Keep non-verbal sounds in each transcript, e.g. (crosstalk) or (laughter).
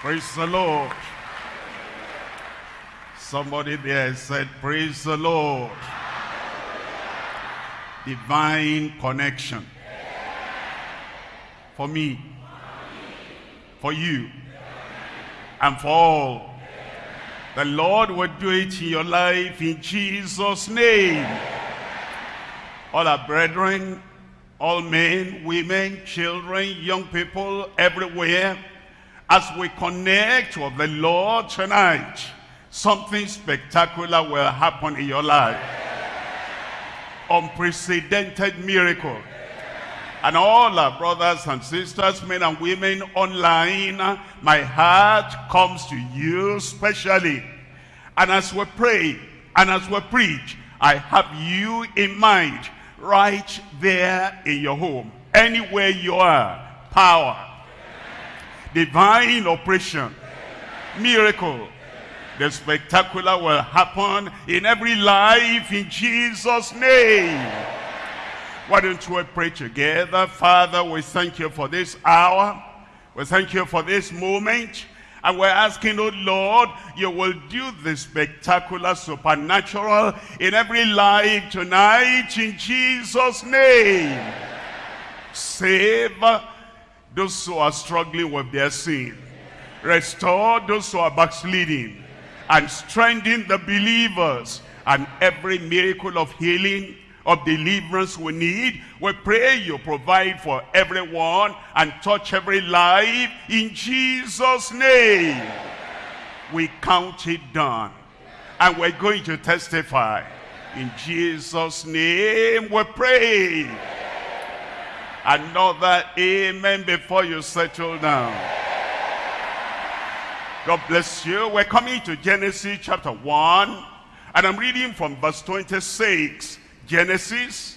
Praise the Lord. Somebody there said, praise the Lord. Divine connection. For me. For you. And for all. The Lord will do it in your life in Jesus' name. All our brethren, all men, women, children, young people, everywhere, as we connect with the Lord tonight, something spectacular will happen in your life. Unprecedented miracle. And all our brothers and sisters, men and women online, my heart comes to you specially. And as we pray, and as we preach, I have you in mind right there in your home. Anywhere you are, power, divine operation, miracle, the spectacular will happen in every life in Jesus' name. Why don't we pray together? Father, we thank you for this hour. We thank you for this moment. And we're asking, oh Lord, you will do the spectacular, supernatural in every life tonight in Jesus' name. Save those who are struggling with their sin. Restore those who are backsliding. And strengthen the believers. And every miracle of healing, of deliverance we need. We pray you provide for everyone and touch every life in Jesus' name. We count it done. And we're going to testify. In Jesus' name we pray. Another amen before you settle down. God bless you. We're coming to Genesis chapter 1. And I'm reading from verse 26. Genesis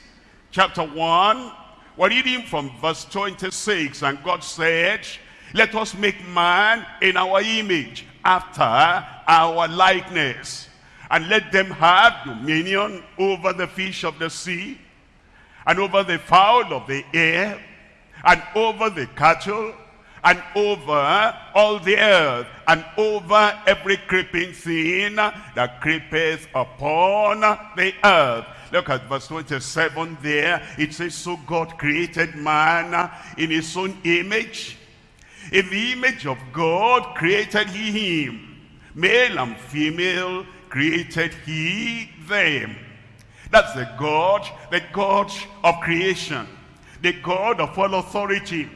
chapter 1. We're reading from verse 26. And God said, Let us make man in our image, after our likeness. And let them have dominion over the fish of the sea, and over the fowl of the air, and over the cattle, and over all the earth, and over every creeping thing that creepeth upon the earth. Look at verse 27 there. It says, So God created man in his own image. In the image of God created he him. Male and female created he them. That's the God, the God of creation, the God of all authority,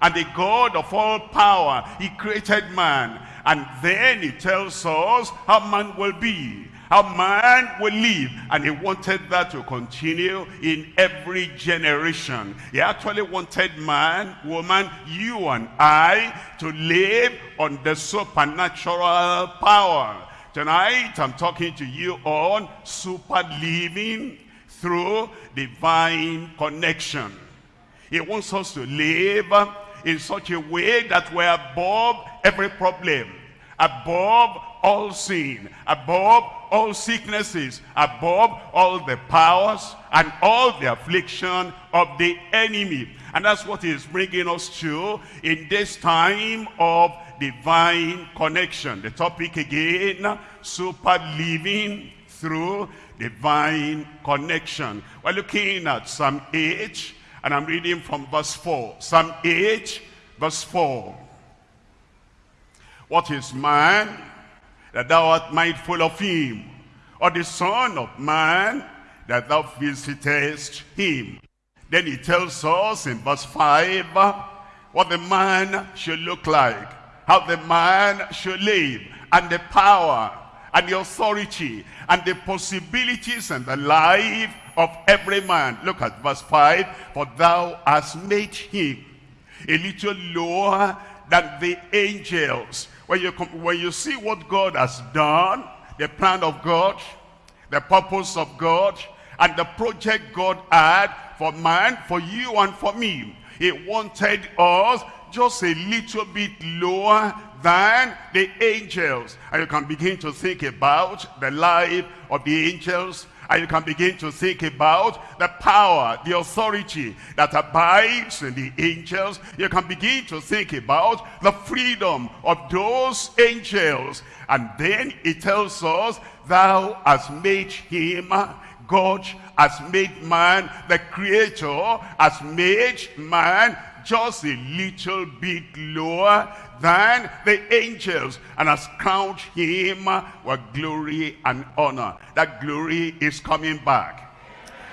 and the God of all power. He created man. And then he tells us how man will be, how man will live. And he wanted that to continue in every generation. He actually wanted man, woman, you and I to live on the supernatural power Tonight, I'm talking to you on super living through divine connection. He wants us to live in such a way that we're above every problem, above all sin, above all sicknesses, above all the powers and all the affliction of the enemy. And that's what he's bringing us to in this time of divine connection. The topic again, super living through divine connection. We're looking at Psalm 8, and I'm reading from verse 4. Psalm 8, verse 4. What is man that thou art mindful of him? Or the son of man that thou visitest him? Then he tells us in verse 5 what the man should look like how the man should live and the power and the authority and the possibilities and the life of every man. Look at verse 5. For thou hast made him a little lower than the angels. When you, when you see what God has done, the plan of God, the purpose of God, and the project God had for man, for you and for me. He wanted us just a little bit lower than the angels. And you can begin to think about the life of the angels And you can begin to think about the power, the authority that abides in the angels. You can begin to think about the freedom of those angels. And then it tells us, thou hast made him God has made man, the creator has made man just a little bit lower than the angels and has crowned him with glory and honor. That glory is coming back.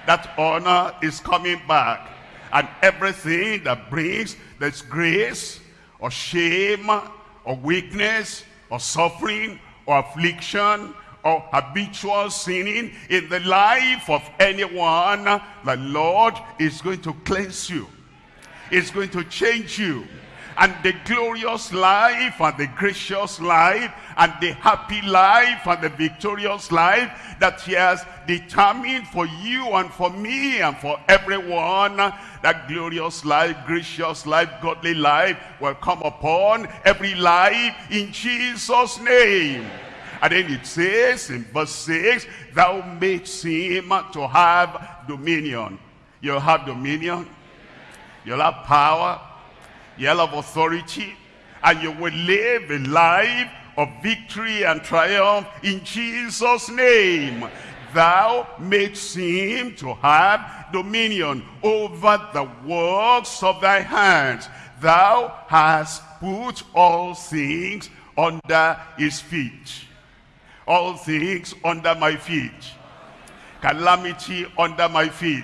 That honor is coming back. And everything that brings this grace or shame or weakness or suffering or affliction or habitual sinning in the life of anyone, the Lord is going to cleanse you. Is going to change you. And the glorious life and the gracious life and the happy life and the victorious life that he has determined for you and for me and for everyone, that glorious life, gracious life, godly life will come upon every life in Jesus' name. And then it says in verse 6, thou makes him to have dominion. You'll have dominion. You'll have power. You'll have authority. And you will live a life of victory and triumph in Jesus' name. Thou makes him to have dominion over the works of thy hands. Thou hast put all things under his feet all things under my feet. Calamity under my feet.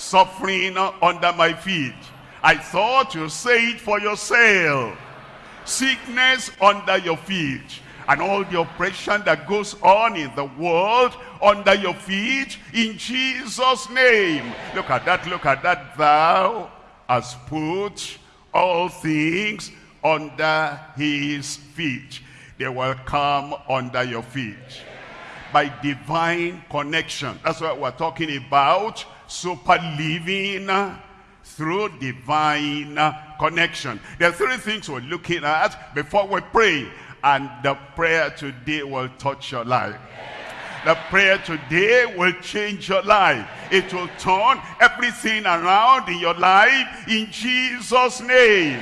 Suffering under my feet. I thought you say it for yourself. Sickness under your feet. And all the oppression that goes on in the world under your feet in Jesus' name. Look at that, look at that. Thou hast put all things under his feet they will come under your feet. By divine connection. That's what we're talking about. Super living through divine connection. There are three things we're looking at before we pray. And the prayer today will touch your life. The prayer today will change your life. It will turn everything around in your life in Jesus' name.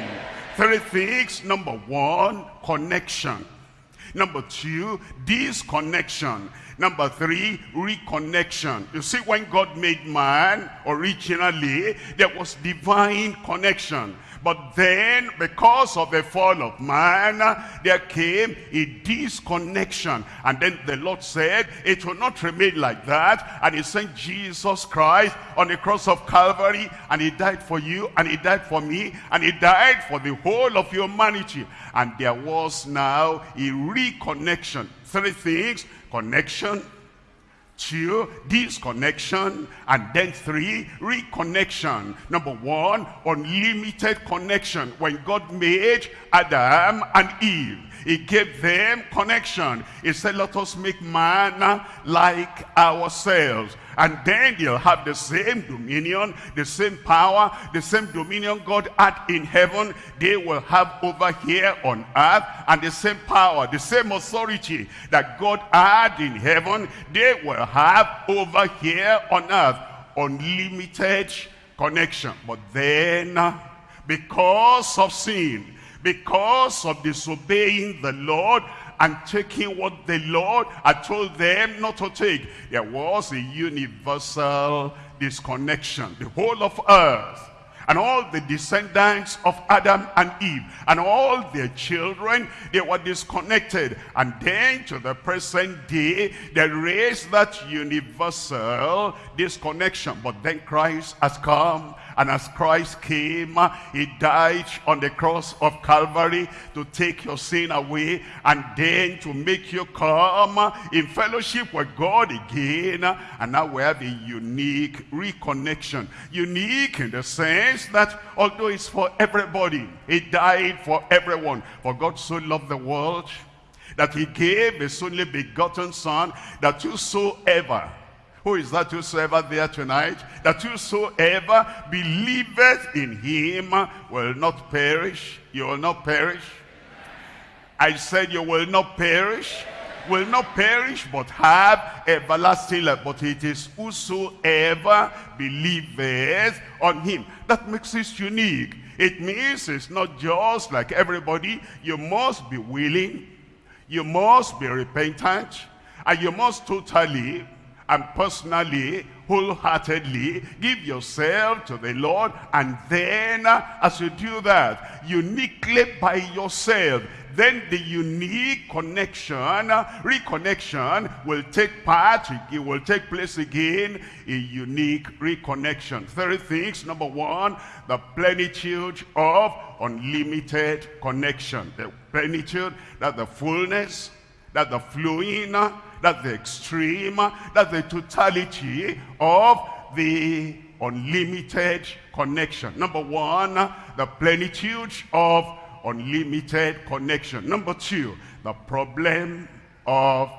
Three things. Number one, connection. Number two, disconnection. Number three, reconnection. You see, when God made man, originally, there was divine connection. But then, because of the fall of man, there came a disconnection. And then the Lord said, it will not remain like that. And he sent Jesus Christ on the cross of Calvary, and he died for you, and he died for me, and he died for the whole of humanity. And there was now a reconnection. Three things, connection, two, disconnection, and then three, reconnection. Number one, unlimited connection. When God made Adam and Eve, he gave them connection. He said, let us make man like ourselves. And then they'll have the same dominion, the same power, the same dominion God had in heaven. They will have over here on earth. And the same power, the same authority that God had in heaven, they will have over here on earth. Unlimited connection. But then, because of sin, because of disobeying the Lord and taking what the Lord had told them not to take. There was a universal disconnection. The whole of earth and all the descendants of Adam and Eve and all their children, they were disconnected. And then to the present day, there is that universal disconnection. But then Christ has come and as Christ came, he died on the cross of Calvary to take your sin away and then to make you come in fellowship with God again. And now we have a unique reconnection. Unique in the sense that although it's for everybody, he died for everyone. For God so loved the world that he gave his only begotten son that whosoever who is that whosoever there tonight? That whosoever believeth in him will not perish. You will not perish. I said you will not perish, will not perish but have everlasting life. But it is whosoever believeth on him. That makes it unique. It means it's not just like everybody. You must be willing. You must be repentant. And you must totally and personally, wholeheartedly give yourself to the Lord. And then uh, as you do that, uniquely by yourself, then the unique connection, uh, reconnection will take part, it will take place again, a unique reconnection. Three things. Number one, the plenitude of unlimited connection. The plenitude, that the fullness, that the flowing, uh, that the extreme, that the totality of the unlimited connection. Number one, the plenitude of unlimited connection. Number two, the problem of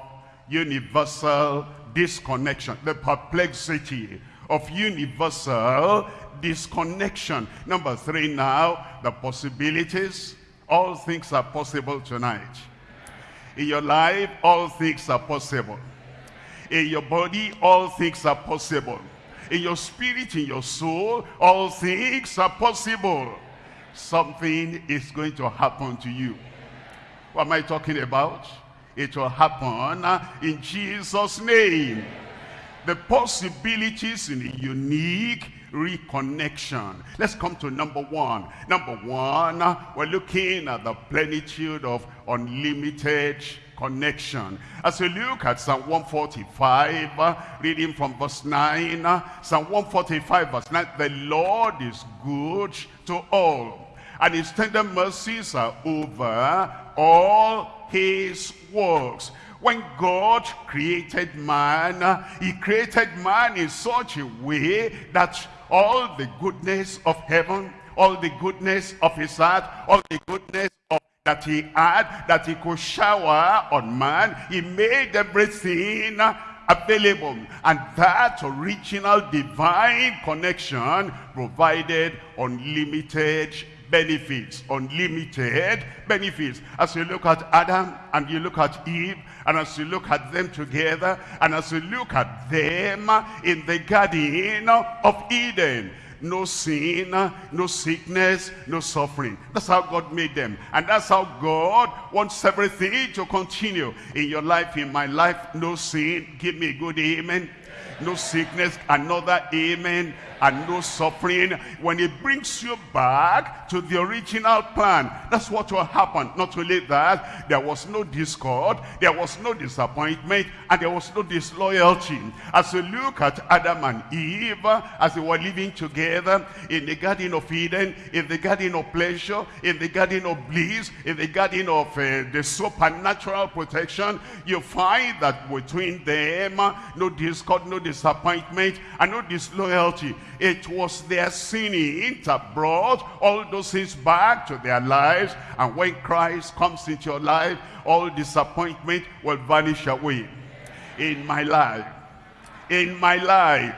universal disconnection, the perplexity of universal disconnection. Number three now, the possibilities. All things are possible tonight. In your life, all things are possible. In your body, all things are possible. In your spirit, in your soul, all things are possible something is going to happen to you. What am I talking about? It will happen uh, in Jesus' name. The possibilities in a unique reconnection. Let's come to number one. Number one, we're looking at the plenitude of unlimited connection. As we look at Psalm 145, uh, reading from verse 9, uh, Psalm 145 verse 9, the Lord is good to all and his tender mercies are over all his works. When God created man, uh, he created man in such a way that all the goodness of heaven, all the goodness of his heart, all the goodness of that he had, that he could shower on man, he made everything available. And that original divine connection provided unlimited benefits, unlimited benefits. As you look at Adam and you look at Eve, and as you look at them together, and as you look at them in the Garden of Eden, no sin, no sickness, no suffering. That's how God made them. And that's how God wants everything to continue. In your life, in my life, no sin. Give me a good amen. No sickness, another amen and no suffering. When it brings you back to the original plan that's what will happen. Not only that there was no discord there was no disappointment and there was no disloyalty. As we look at adam and eve as they were living together in the garden of eden in the garden of pleasure in the garden of bliss in the garden of uh, the supernatural protection you find that between them no discord no disappointment and no disloyalty it was their sinning that brought all those things back to their lives. And when Christ comes into your life, all disappointment will vanish away. In my life, in my life,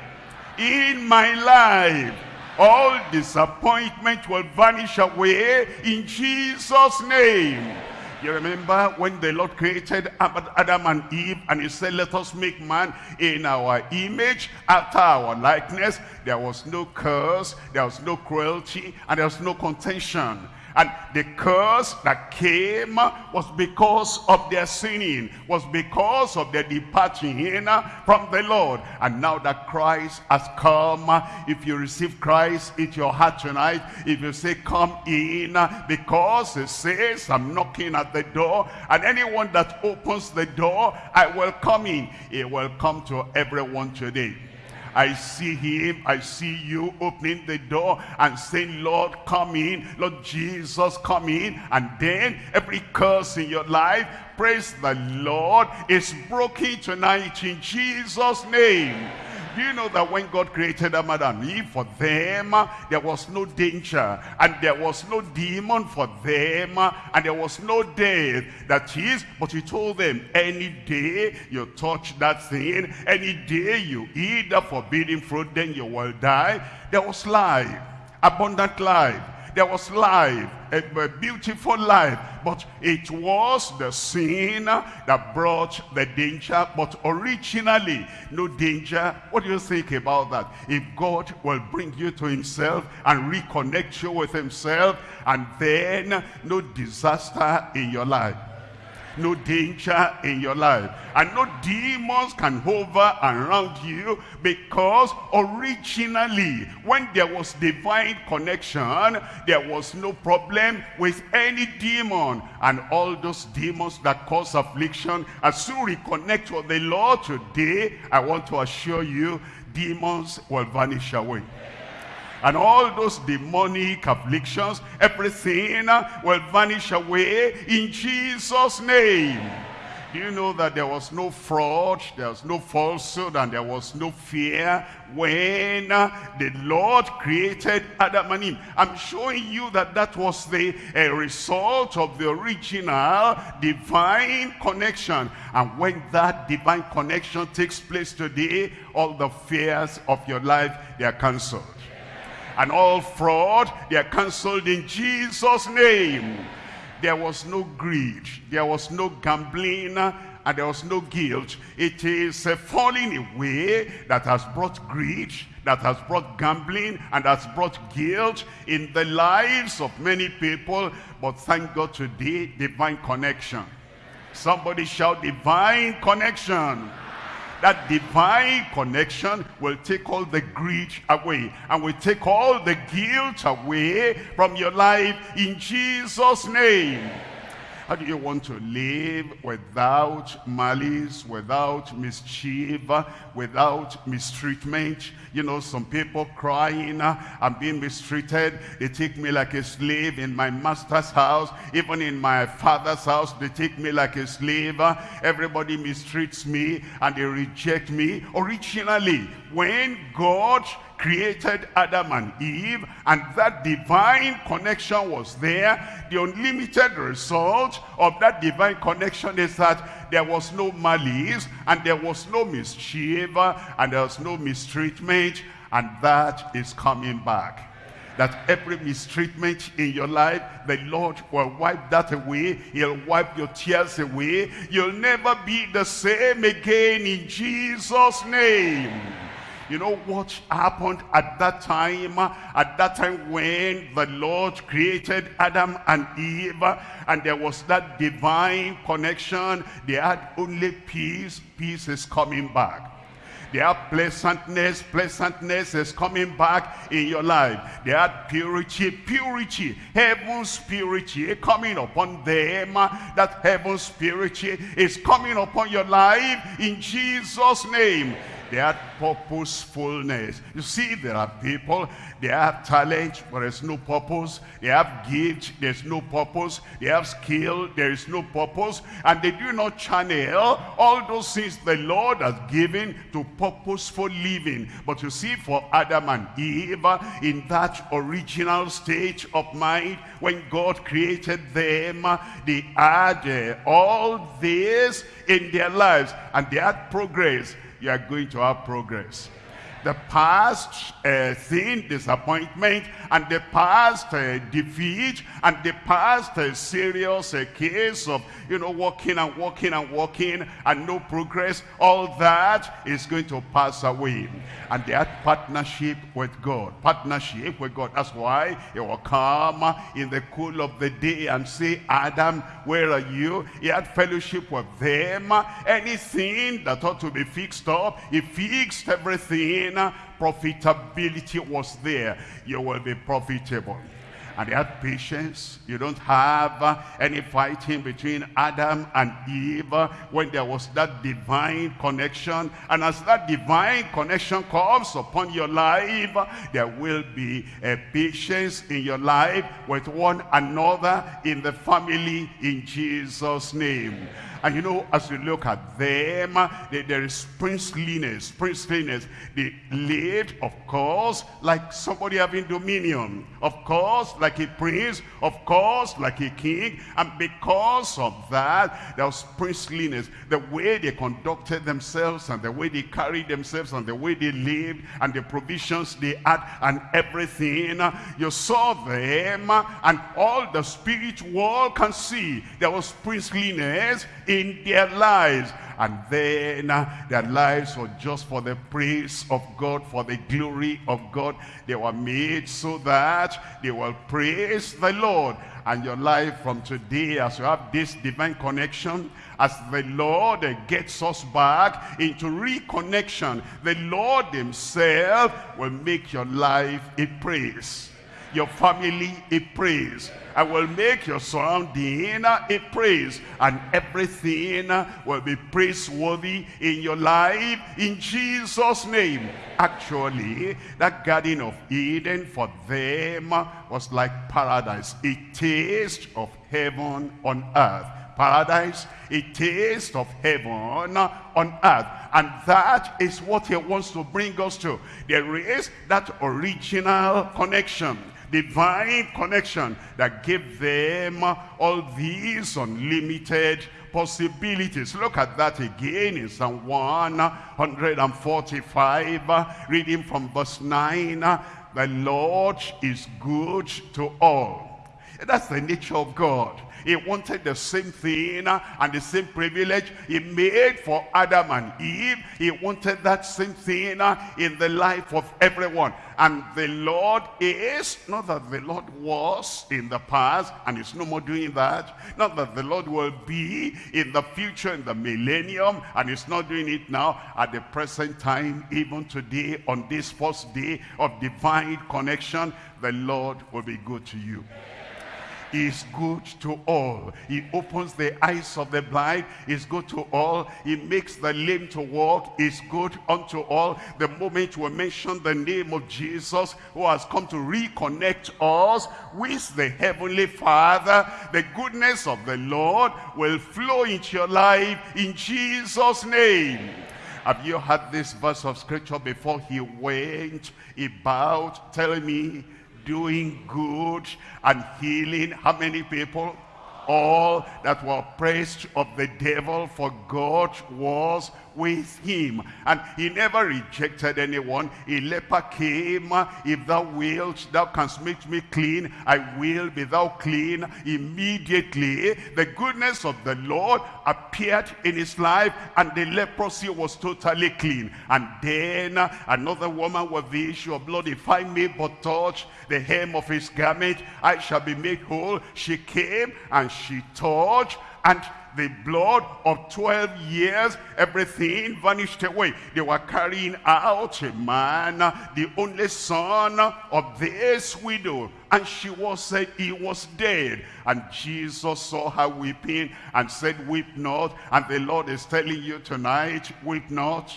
in my life, all disappointment will vanish away in Jesus' name. You remember when the Lord created Adam and Eve and he said, let us make man in our image, after our likeness. There was no curse, there was no cruelty, and there was no contention. And the curse that came was because of their sinning, was because of their departing uh, from the Lord. And now that Christ has come, uh, if you receive Christ into your heart tonight, if you say, come in, uh, because it says, I'm knocking at the door, and anyone that opens the door, I will come in. It will come to everyone today. I see him, I see you opening the door and saying, Lord, come in, Lord Jesus, come in. And then every curse in your life, praise the Lord, is broken tonight in Jesus' name. Do you know that when God created Adam and Eve, for them, there was no danger, and there was no demon for them, and there was no death. That is, but he told them, any day you touch that thing, any day you eat the forbidden fruit, then you will die. There was life, abundant life. There was life, a, beautiful life. But it was the sin that brought the danger. But originally, no danger. What do you think about that? If God will bring you to himself and reconnect you with himself, and then no disaster in your life no danger in your life. And no demons can hover around you because originally, when there was divine connection, there was no problem with any demon. And all those demons that cause affliction, as you reconnect with the Lord today, I want to assure you, demons will vanish away and all those demonic afflictions, everything will vanish away in Jesus' name. Do you know that there was no fraud, there was no falsehood, and there was no fear when the Lord created Adam and Eve? I'm showing you that that was the uh, result of the original divine connection. And when that divine connection takes place today, all the fears of your life, they are cancelled and all fraud, they are cancelled in Jesus' name. There was no greed, there was no gambling, and there was no guilt. It is a falling away that has brought greed, that has brought gambling, and has brought guilt in the lives of many people. But thank God today, divine connection. Somebody shout divine connection that divine connection will take all the greed away and will take all the guilt away from your life in Jesus' name. How do you want to live without malice, without mischief, without mistreatment? You know, some people crying, uh, I'm being mistreated. They take me like a slave in my master's house. Even in my father's house, they take me like a slave. Uh. Everybody mistreats me and they reject me. Originally, when God created Adam and Eve and that divine connection was there the unlimited result of that divine connection is that there was no malice and there was no mischief and there was no mistreatment and that is coming back that every mistreatment in your life, the Lord will wipe that away. He'll wipe your tears away. You'll never be the same again in Jesus' name. You know what happened at that time? At that time when the Lord created Adam and Eve and there was that divine connection. They had only peace. Peace is coming back. They have pleasantness. Pleasantness is coming back in your life. They had purity. Purity. Heaven's purity coming upon them. That heaven's purity is coming upon your life in Jesus' name. They had purposefulness. You see, there are people, they have talent, but there's no purpose. They have gift, there's no purpose. They have skill, there is no purpose. And they do not channel all those things the Lord has given to purposeful living. But you see, for Adam and Eve, in that original stage of mind, when God created them, they had uh, all this in their lives. And they had progress you are going to have progress. The past uh, sin, disappointment, and the past uh, defeat, and the past uh, serious uh, case of, you know, walking and walking and walking and no progress, all that is going to pass away. And had partnership with God. Partnership with God. That's why he will come in the cool of the day and say, Adam, where are you? He had fellowship with them. Anything that ought to be fixed up, he fixed everything. Profitability was there. You will be profitable and they had patience. You don't have uh, any fighting between Adam and Eve uh, when there was that divine connection. And as that divine connection comes upon your life, there will be a patience in your life with one another in the family in Jesus' name. And you know, as you look at them, uh, they, there is princeliness, princeliness. They lived, of course, like somebody having dominion. Of course, like a prince, of course, like a king. And because of that, there was princeliness. The way they conducted themselves and the way they carried themselves and the way they lived and the provisions they had and everything. Uh, you saw them uh, and all the spirit world can see. There was princeliness in their lives and then uh, their lives were just for the praise of God, for the glory of God. They were made so that they will praise the Lord. And your life from today, as you have this divine connection, as the Lord gets us back into reconnection, the Lord himself will make your life a praise your family a praise. I will make your surrounding a praise. And everything will be praiseworthy in your life in Jesus' name. Actually, that Garden of Eden for them was like paradise. A taste of heaven on earth paradise, a taste of heaven on earth. And that is what he wants to bring us to. There is that original connection divine connection that gave them all these unlimited possibilities. Look at that again in Psalm 145, reading from verse 9. The Lord is good to all. That's the nature of God. He wanted the same thing and the same privilege he made for Adam and Eve. He wanted that same thing in the life of everyone. And the Lord is, not that the Lord was in the past and is no more doing that. Not that the Lord will be in the future, in the millennium, and is not doing it now at the present time, even today, on this first day of divine connection, the Lord will be good to you is good to all. He opens the eyes of the blind, is good to all. He makes the lame to walk, is good unto all. The moment we mention the name of Jesus, who has come to reconnect us with the Heavenly Father, the goodness of the Lord will flow into your life in Jesus' name. Have you heard this verse of scripture before he went about telling me doing good and healing how many people? All that were oppressed of the devil for God was with him. And he never rejected anyone. A leper came, if thou wilt, thou canst make me clean, I will be thou clean. Immediately, the goodness of the Lord appeared in his life, and the leprosy was totally clean. And then another woman with the issue of blood, if I may but touch the hem of his garment, I shall be made whole. She came and she touched, and the blood of 12 years, everything vanished away. They were carrying out a man, the only son of this widow. And she was said he was dead. And Jesus saw her weeping and said, weep not. And the Lord is telling you tonight, weep not.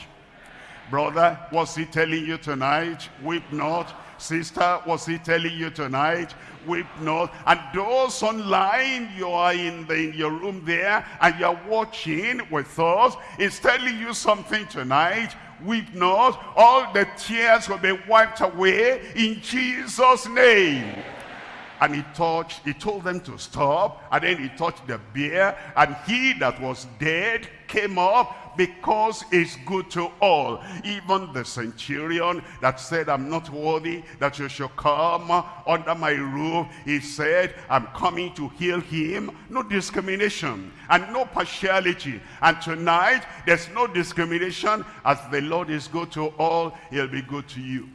Brother, what's he telling you tonight? Weep not. Sister, was he telling you tonight? weep not. And those online, you are in, the, in your room there and you're watching with us, it's telling you something tonight. Weep not. All the tears will be wiped away in Jesus' name. And he touched, he told them to stop, and then he touched the bear, and he that was dead came up because it's good to all. Even the centurion that said, I'm not worthy that you should come under my roof. He said, I'm coming to heal him. No discrimination and no partiality. And tonight, there's no discrimination. As the Lord is good to all, he'll be good to you.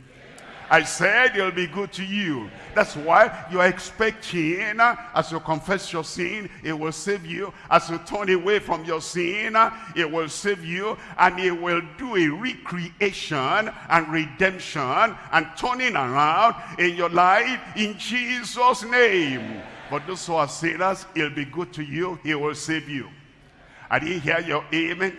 I said it'll be good to you. That's why you are expecting, as you confess your sin, it will save you. As you turn away from your sin, it will save you. And it will do a recreation and redemption and turning around in your life in Jesus' name. But those who are sinners, it'll be good to you. He will save you. I didn't hear your amen.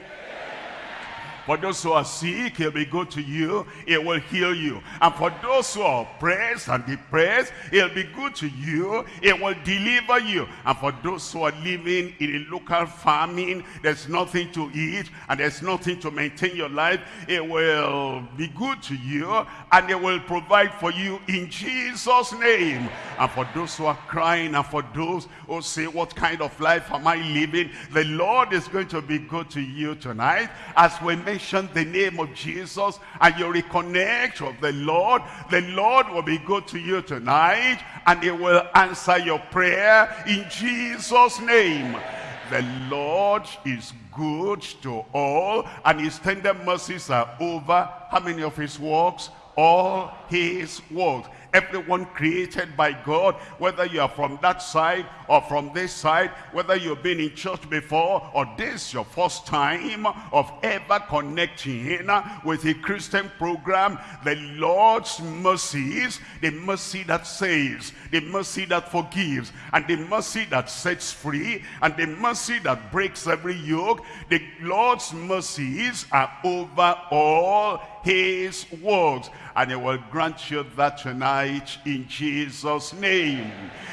For those who are sick, he'll be good to you. He will heal you. And for those who are oppressed and depressed, he'll be good to you. He will deliver you. And for those who are living in a local famine, there's nothing to eat and there's nothing to maintain your life, it will be good to you and it will provide for you in Jesus' name. And for those who are crying and for those who say, what kind of life am I living? The Lord is going to be good to you tonight. As we mention the name of Jesus and you reconnect with the Lord, the Lord will be good to you tonight and he will answer your prayer in Jesus' name. The Lord is good to all and his tender mercies are over. How many of his works? All his works everyone created by God, whether you are from that side or from this side, whether you've been in church before or this your first time of ever connecting uh, with a Christian program, the Lord's mercies, the mercy that saves, the mercy that forgives, and the mercy that sets free, and the mercy that breaks every yoke, the Lord's mercies are over all his works and he will grant you that tonight in Jesus name.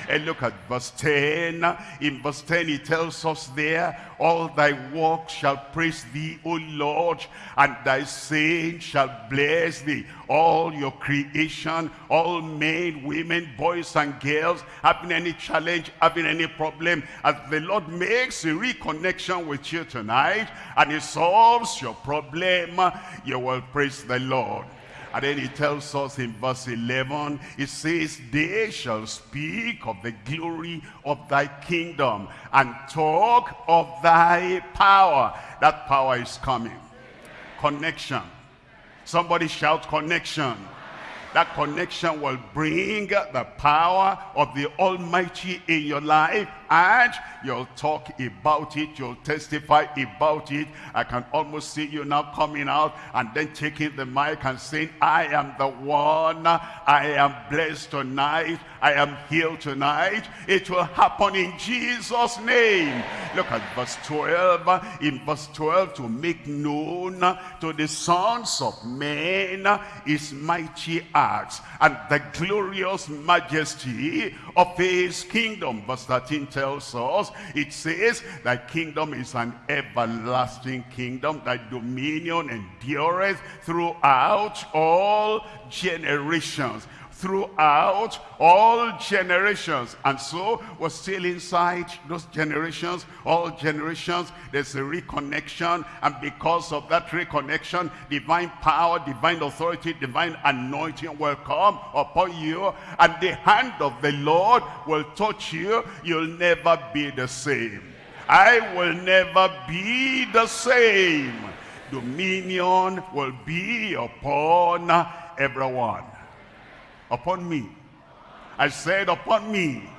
And look at verse 10 in verse 10 he tells us there all thy works shall praise thee o Lord and thy saints shall bless thee all your creation all men women boys and girls having any challenge having any problem as the Lord makes a reconnection with you tonight and he solves your problem you will praise the Lord and then he tells us in verse 11, it says, They shall speak of the glory of thy kingdom and talk of thy power. That power is coming. Connection. Somebody shout connection. That connection will bring the power of the Almighty in your life and you'll talk about it, you'll testify about it. I can almost see you now coming out and then taking the mic and saying, I am the one, I am blessed tonight, I am healed tonight. It will happen in Jesus' name. Look at verse 12. In verse 12, to make known to the sons of men his mighty acts and the glorious majesty of his kingdom. Verse 13 tells us, it says, thy kingdom is an everlasting kingdom, thy dominion endureth throughout all generations throughout all generations. And so we're still inside those generations, all generations. There's a reconnection. And because of that reconnection, divine power, divine authority, divine anointing will come upon you. And the hand of the Lord will touch you. You'll never be the same. I will never be the same. Dominion will be upon everyone upon me. I said upon me.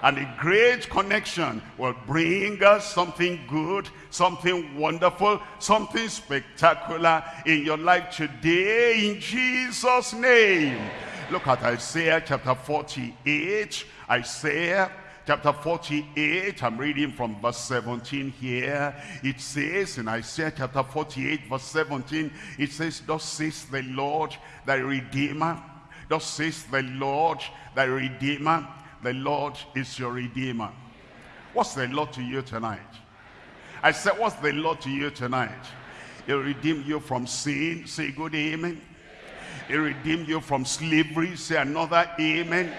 And a great connection will bring us something good, something wonderful, something spectacular in your life today in Jesus' name. Look at Isaiah chapter 48. Isaiah chapter 48, I'm reading from verse 17 here. It says in Isaiah chapter 48, verse 17, it says, Thus says the Lord, thy Redeemer, Thus says the Lord, thy Redeemer. The Lord is your Redeemer. What's the Lord to you tonight? I said, what's the Lord to you tonight? He'll redeem you from sin. Say good amen. He'll redeem you from slavery. Say another amen.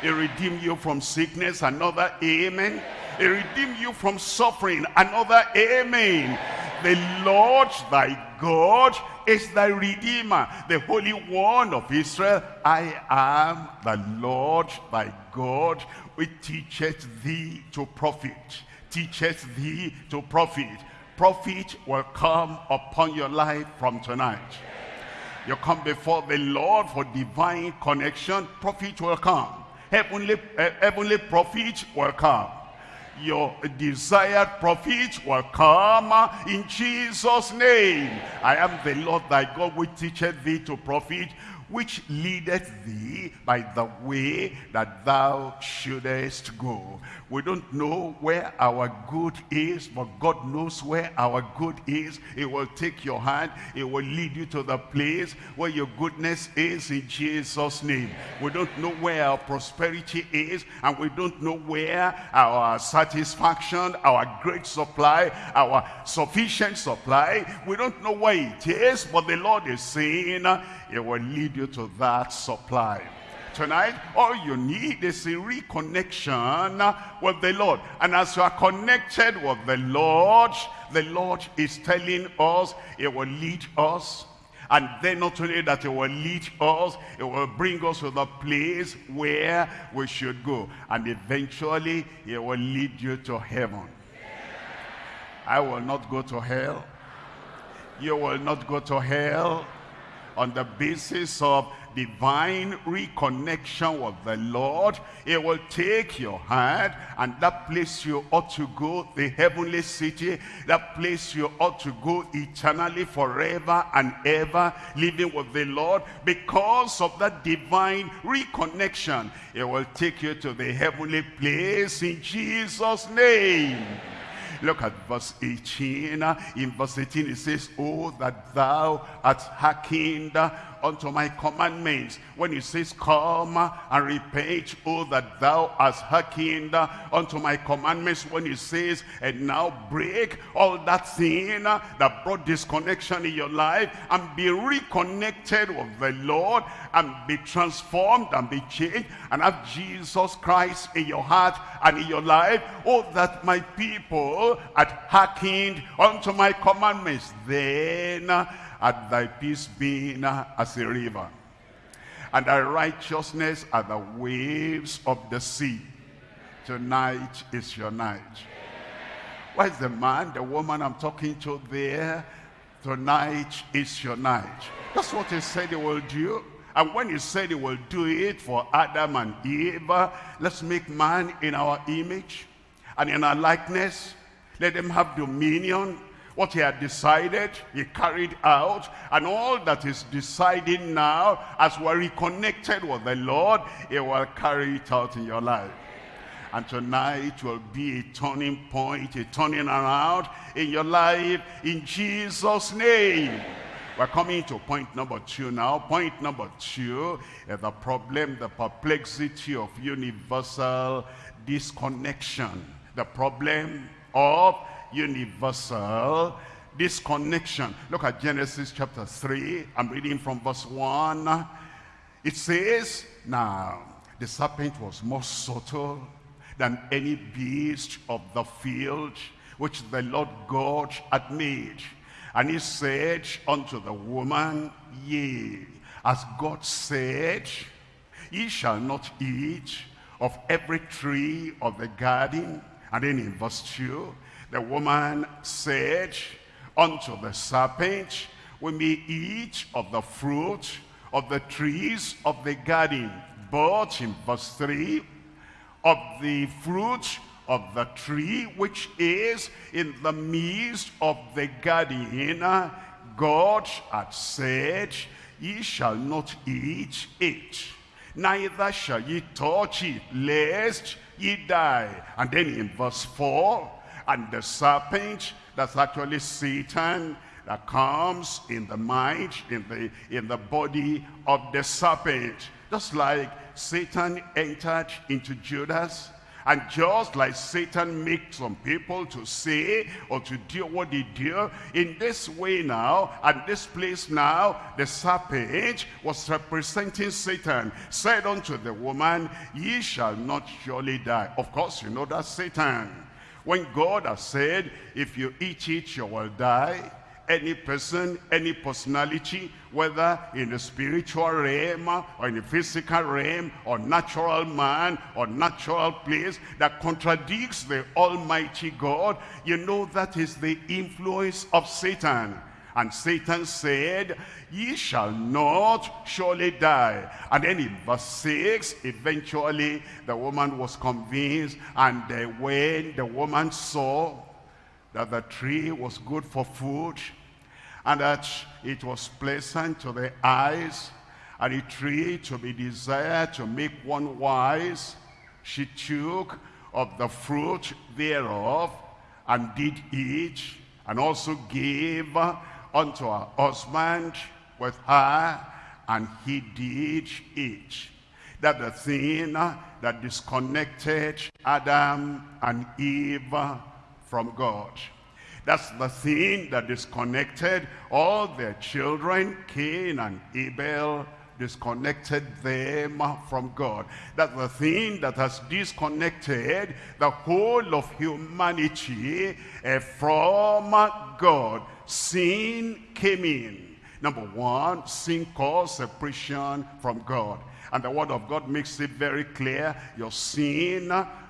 He'll redeem you from sickness. Another amen. He'll redeem you from suffering. Another amen. The Lord thy God is thy Redeemer, the Holy One of Israel. I am the Lord thy God, which teacheth thee to profit. Teacheth thee to profit. Profit will come upon your life from tonight. You come before the Lord for divine connection, profit will come. Heavenly, uh, heavenly profit will come your desired profit will come ah, in Jesus' name. I am the Lord thy God which teacheth thee to profit which leadeth thee by the way that thou shouldest go. We don't know where our good is, but God knows where our good is. He will take your hand. He will lead you to the place where your goodness is in Jesus' name. We don't know where our prosperity is, and we don't know where our satisfaction, our great supply, our sufficient supply, we don't know where it is, but the Lord is saying, He will lead you to that supply tonight, all you need is a reconnection with the Lord. And as you are connected with the Lord, the Lord is telling us, it will lead us. And then not only that it will lead us, it will bring us to the place where we should go. And eventually, it will lead you to heaven. I will not go to hell. You will not go to hell on the basis of divine reconnection with the Lord, it will take your hand and that place you ought to go, the heavenly city, that place you ought to go eternally forever and ever, living with the Lord. Because of that divine reconnection, it will take you to the heavenly place in Jesus' name. Look at verse 18. In verse 18 it says, Oh, that thou art hearkened unto my commandments. When he says, come and repent, oh, that thou hast hearkened unto my commandments. When he says, and now break all that sin that brought disconnection in your life and be reconnected with the Lord and be transformed and be changed and have Jesus Christ in your heart and in your life. Oh, that my people had hearkened unto my commandments. Then at thy peace being as a river, and thy righteousness are the waves of the sea. Tonight is your night. Where's the man, the woman I'm talking to there? Tonight is your night. That's what he said he will do. And when he said he will do it for Adam and Eve, let's make man in our image and in our likeness. Let them have dominion what he had decided, he carried out. And all that is deciding now, as we're reconnected with the Lord, he will carry it out in your life. And tonight will be a turning point, a turning around in your life in Jesus' name. We're coming to point number two now. Point number two is the problem, the perplexity of universal disconnection. The problem of universal disconnection. Look at Genesis chapter 3. I'm reading from verse 1. It says, Now the serpent was more subtle than any beast of the field which the Lord God had made. And he said unto the woman, Yea, as God said, Ye shall not eat of every tree of the garden. And then in verse 2, the woman said unto the serpent, We may eat of the fruit of the trees of the garden. But in verse 3, of the fruit of the tree which is in the midst of the garden, God had said, Ye shall not eat it, neither shall ye touch it, lest ye die. And then in verse 4, and the serpent, that's actually Satan, that comes in the mind, in the, in the body of the serpent. Just like Satan entered into Judas, and just like Satan makes some people to say or to do what they do, in this way now, and this place now, the serpent was representing Satan, said unto the woman, Ye shall not surely die. Of course, you know that Satan when God has said, if you eat it, you will die, any person, any personality, whether in the spiritual realm or in the physical realm or natural man or natural place that contradicts the Almighty God, you know that is the influence of Satan. And Satan said, ye shall not surely die. And then in verse 6, eventually the woman was convinced. And when the woman saw that the tree was good for food, and that it was pleasant to the eyes, and a tree to be desired to make one wise, she took of the fruit thereof, and did eat, and also gave unto her husband with her, and he did it. That the thing that disconnected Adam and Eve from God. That's the thing that disconnected all their children, Cain and Abel, disconnected them from God. That's the thing that has disconnected the whole of humanity uh, from God. Sin came in. Number one, sin caused separation from God. And the word of God makes it very clear. Your sin,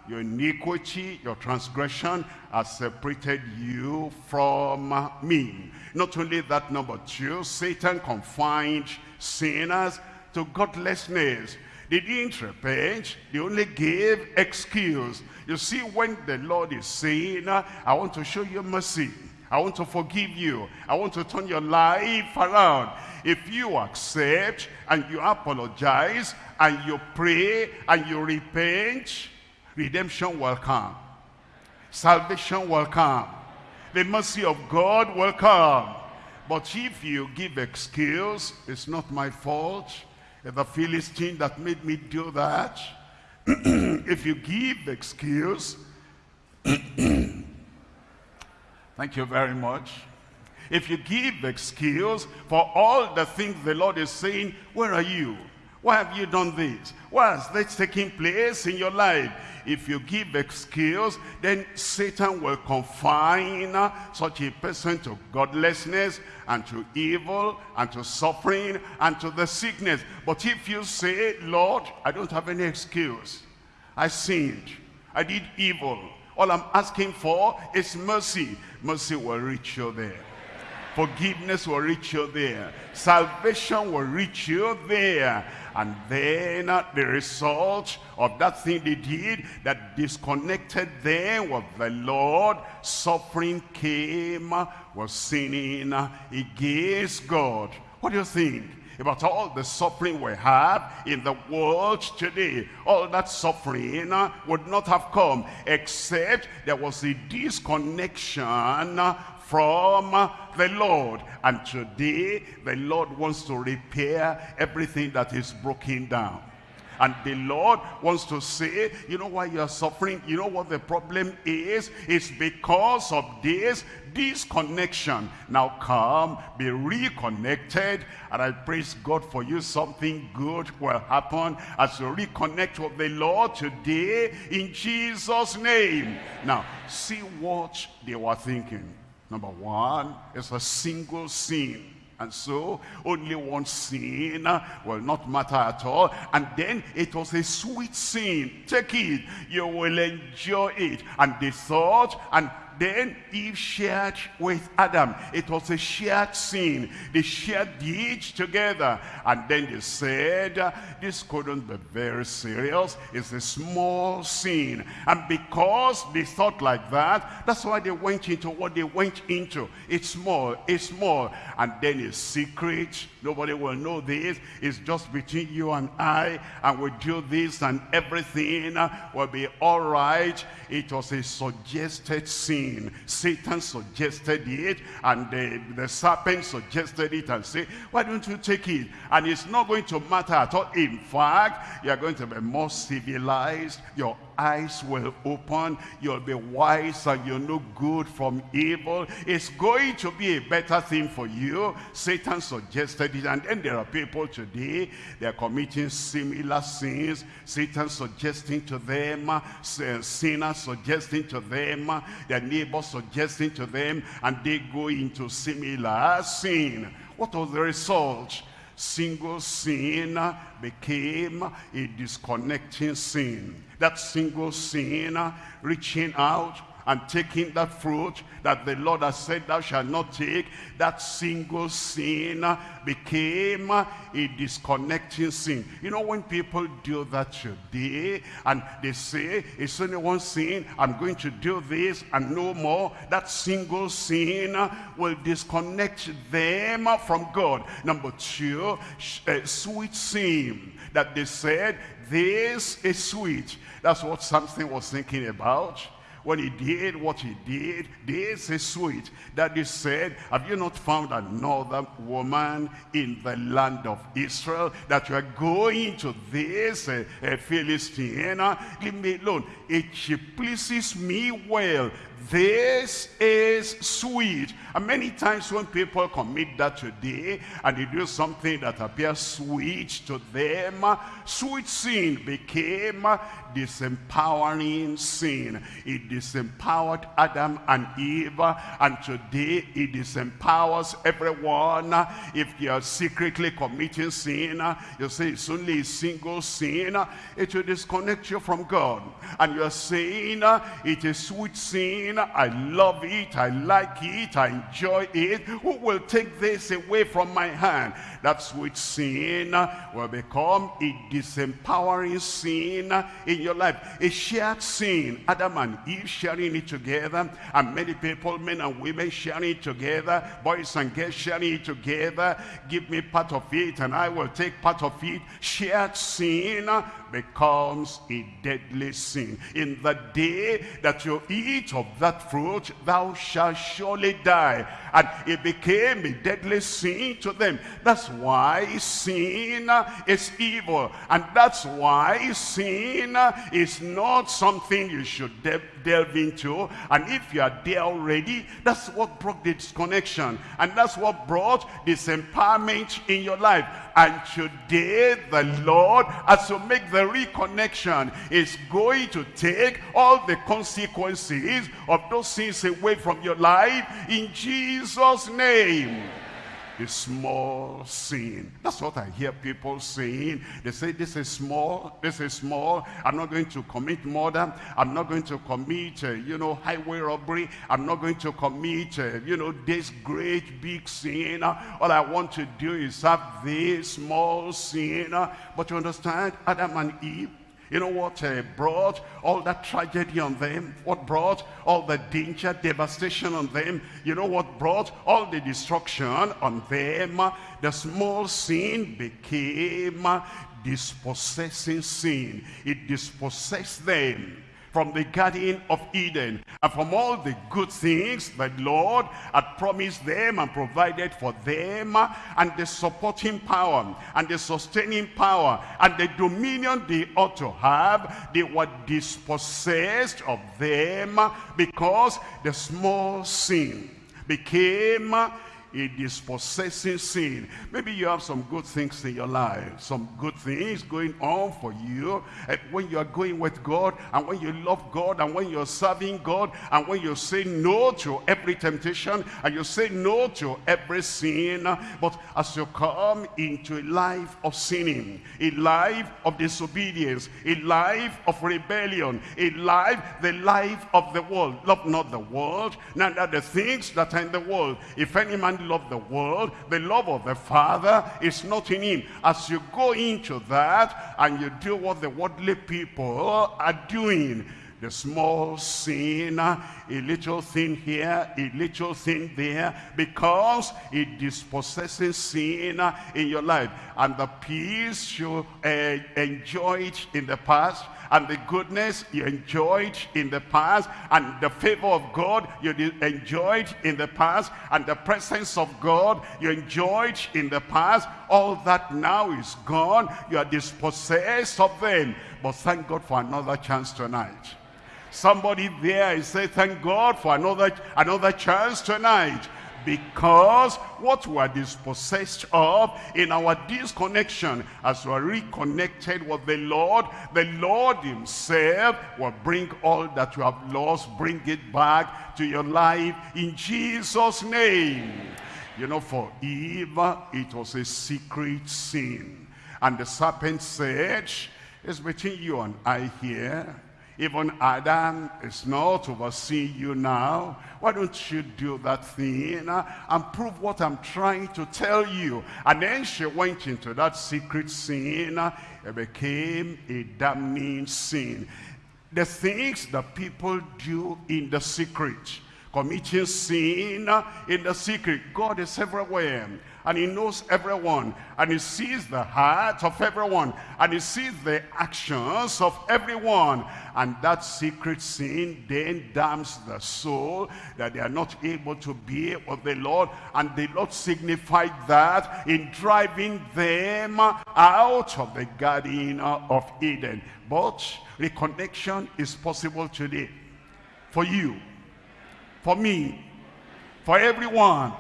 your iniquity, your transgression has separated you from me. Not only that, number two, Satan confined sinners to godlessness. They didn't repent, they only gave excuse. You see, when the Lord is saying, I want to show you mercy, I want to forgive you, I want to turn your life around. If you accept and you apologize and you pray and you repent, redemption will come. Salvation will come. The mercy of God will come. But if you give excuse, it's not my fault. It's The Philistine that made me do that. (clears throat) if you give excuse, (clears throat) thank you very much. If you give excuse for all the things the Lord is saying, where are you? Why have you done this? Why has this taking place in your life? If you give excuse, then Satan will confine such a person to godlessness and to evil and to suffering and to the sickness. But if you say, Lord, I don't have any excuse. I sinned. I did evil. All I'm asking for is mercy. Mercy will reach you there. Forgiveness will reach you there. Salvation will reach you there. And then the result of that thing they did that disconnected them with the Lord, suffering came, was sinning against God. What do you think? About all the suffering we have in the world today. All that suffering uh, would not have come except there was a disconnection from the Lord. And today, the Lord wants to repair everything that is broken down. And the Lord wants to say, you know why you're suffering? You know what the problem is? It's because of this disconnection. Now come, be reconnected. And I praise God for you. Something good will happen as you reconnect with the Lord today in Jesus' name. Now, see what they were thinking. Number one is a single sin. And so only one sin will not matter at all. And then it was a sweet sin. Take it. You will enjoy it. And they thought and then Eve shared with Adam. It was a shared sin. They shared the each together. And then they said, this couldn't be very serious. It's a small sin. And because they thought like that, that's why they went into what they went into. It's small, it's small. And then it's secret. Nobody will know this. It's just between you and I. And we do this and everything will be all right. It was a suggested sin sin. Satan suggested it and the, the serpent suggested it and said, why don't you take it? And it's not going to matter at all. In fact, you're going to be more civilized. Your eyes will open. You'll be wise and you'll know good from evil. It's going to be a better thing for you. Satan suggested it. And then there are people today, they're committing similar sins. Satan suggesting to them, uh, sinners suggesting to them, uh, their neighbors suggesting to them, and they go into similar sin. What was the result? Single sin became a disconnecting sin. That single sin reaching out and taking that fruit that the Lord has said thou shalt not take, that single sin became a disconnecting sin. You know, when people do that today, and they say, it's only one sin, I'm going to do this and no more, that single sin will disconnect them from God. Number two, uh, sweet sin, that they said, this is sweet. That's what Samson was thinking about when he did what he did, this is sweet. That he said, have you not found another woman in the land of Israel that you are going to this uh, uh, Philistine? Leave me alone. It she pleases me well, This is sweet. And many times when people commit that today and they do something that appears sweet to them, sweet sin became disempowering sin. It disempowered Adam and Eve and today it disempowers everyone. If you are secretly committing sin, you say it's only a single sin, it will disconnect you from God. And you are saying it is sweet sin, I love it, I like it, I enjoy it. Who will take this away from my hand? That sweet sin will become a disempowering sin in your life. A shared sin. Adam and Eve sharing it together. And many people, men and women sharing it together. Boys and girls sharing it together. Give me part of it and I will take part of it. Shared sin becomes a deadly sin. In the day that you eat of that fruit, thou shalt surely die. And it became a deadly sin to them. That's why sin is evil. And that's why sin is not something you should delve into. And if you are there already, that's what brought the disconnection. And that's what brought disempowerment in your life. And today, the Lord, as you make the reconnection, is going to take all the consequences of those sins away from your life in Jesus' name a small sin. That's what I hear people saying. They say, this is small, this is small. I'm not going to commit murder. I'm not going to commit, uh, you know, highway robbery. I'm not going to commit, uh, you know, this great big sin. All I want to do is have this small sin. But you understand, Adam and Eve, you know what uh, brought all that tragedy on them? What brought all the danger, devastation on them? You know what brought all the destruction on them? The small sin became dispossessing sin. It dispossessed them from the Garden of Eden and from all the good things that Lord had promised them and provided for them and the supporting power and the sustaining power and the dominion they ought to have, they were dispossessed of them because the small sin became a dispossessing sin. Maybe you have some good things in your life, some good things going on for you. And when you are going with God, and when you love God, and when you're serving God, and when you say no to every temptation, and you say no to every sin, but as you come into a life of sinning, a life of disobedience, a life of rebellion, a life, the life of the world. Love not the world, neither the things that are in the world. If any man love the world, the love of the Father is not in him. As you go into that and you do what the worldly people are doing, the small sin, a little thing here, a little thing there, because it dispossesses sin in your life. And the peace you uh, enjoyed in the past, and the goodness you enjoyed in the past and the favor of God you enjoyed in the past and the presence of God you enjoyed in the past all that now is gone you are dispossessed of them. But thank God for another chance tonight. Somebody there is say, thank God for another another chance tonight because what we are dispossessed of in our disconnection as we are reconnected with the Lord, the Lord himself will bring all that you have lost, bring it back to your life in Jesus' name. You know, for Eve, it was a secret sin. And the serpent said, it's between you and I here even Adam is not overseeing you now. Why don't you do that thing uh, and prove what I'm trying to tell you? And then she went into that secret sin. Uh, it became a damning sin. The things that people do in the secret committing sin uh, in the secret. God is everywhere and he knows everyone. And he sees the heart of everyone. And he sees the actions of everyone. And that secret sin then damns the soul that they are not able to be with the Lord and the Lord signified that in driving them out of the garden of Eden. But reconnection is possible today. For you. For me, for everyone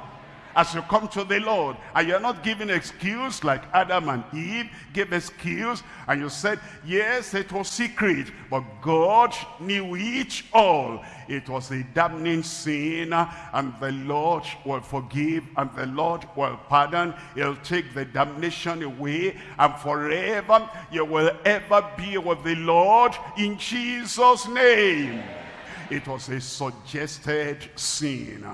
as you come to the Lord and you're not giving excuse like Adam and Eve gave excuse and you said yes it was secret but God knew it all. It was a damning sin and the Lord will forgive and the Lord will pardon. He'll take the damnation away and forever you will ever be with the Lord in Jesus name. It was a suggested sin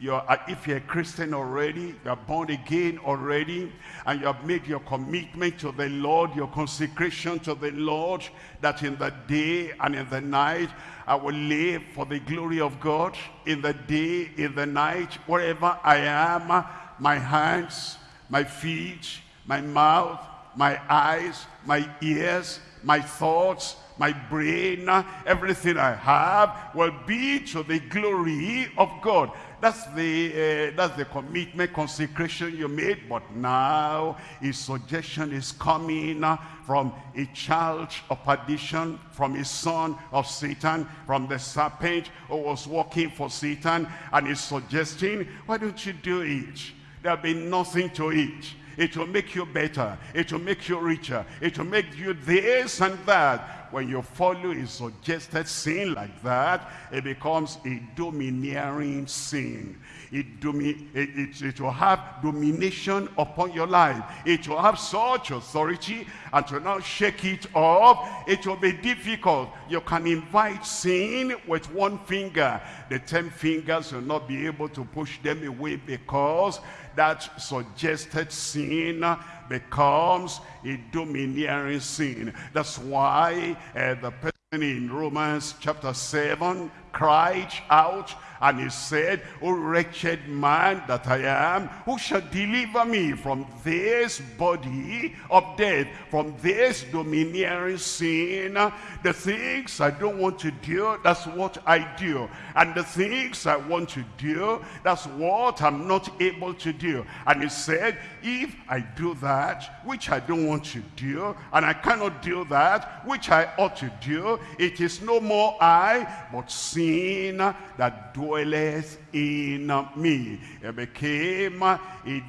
you're, uh, if you're a Christian already, you're born again already, and you have made your commitment to the Lord, your consecration to the Lord, that in the day and in the night, I will live for the glory of God. In the day, in the night, wherever I am, my hands, my feet, my mouth, my eyes, my ears, my thoughts, my brain, everything I have will be to the glory of God. That's the, uh, that's the commitment, consecration you made. But now his suggestion is coming from a child of perdition, from a son of Satan, from the serpent who was working for Satan. And he's suggesting, why don't you do it? There'll be nothing to it. It will make you better. It will make you richer. It will make you this and that when you follow a suggested sin like that, it becomes a domineering sin. It, domi it, it, it, will have domination upon your life. It will have such authority and to now shake it off, it will be difficult. You can invite sin with one finger. The ten fingers will not be able to push them away because that suggested sin becomes a domineering sin. That's why uh, the person in Romans chapter 7 cried out and he said, O wretched man that I am, who shall deliver me from this body of death, from this domineering sin? The things I don't want to do, that's what I do. And the things I want to do, that's what I'm not able to do. And he said, if I do that, which I don't want to do, and I cannot do that, which I ought to do, it is no more I, but sin that dwelleth in uh, me. It became a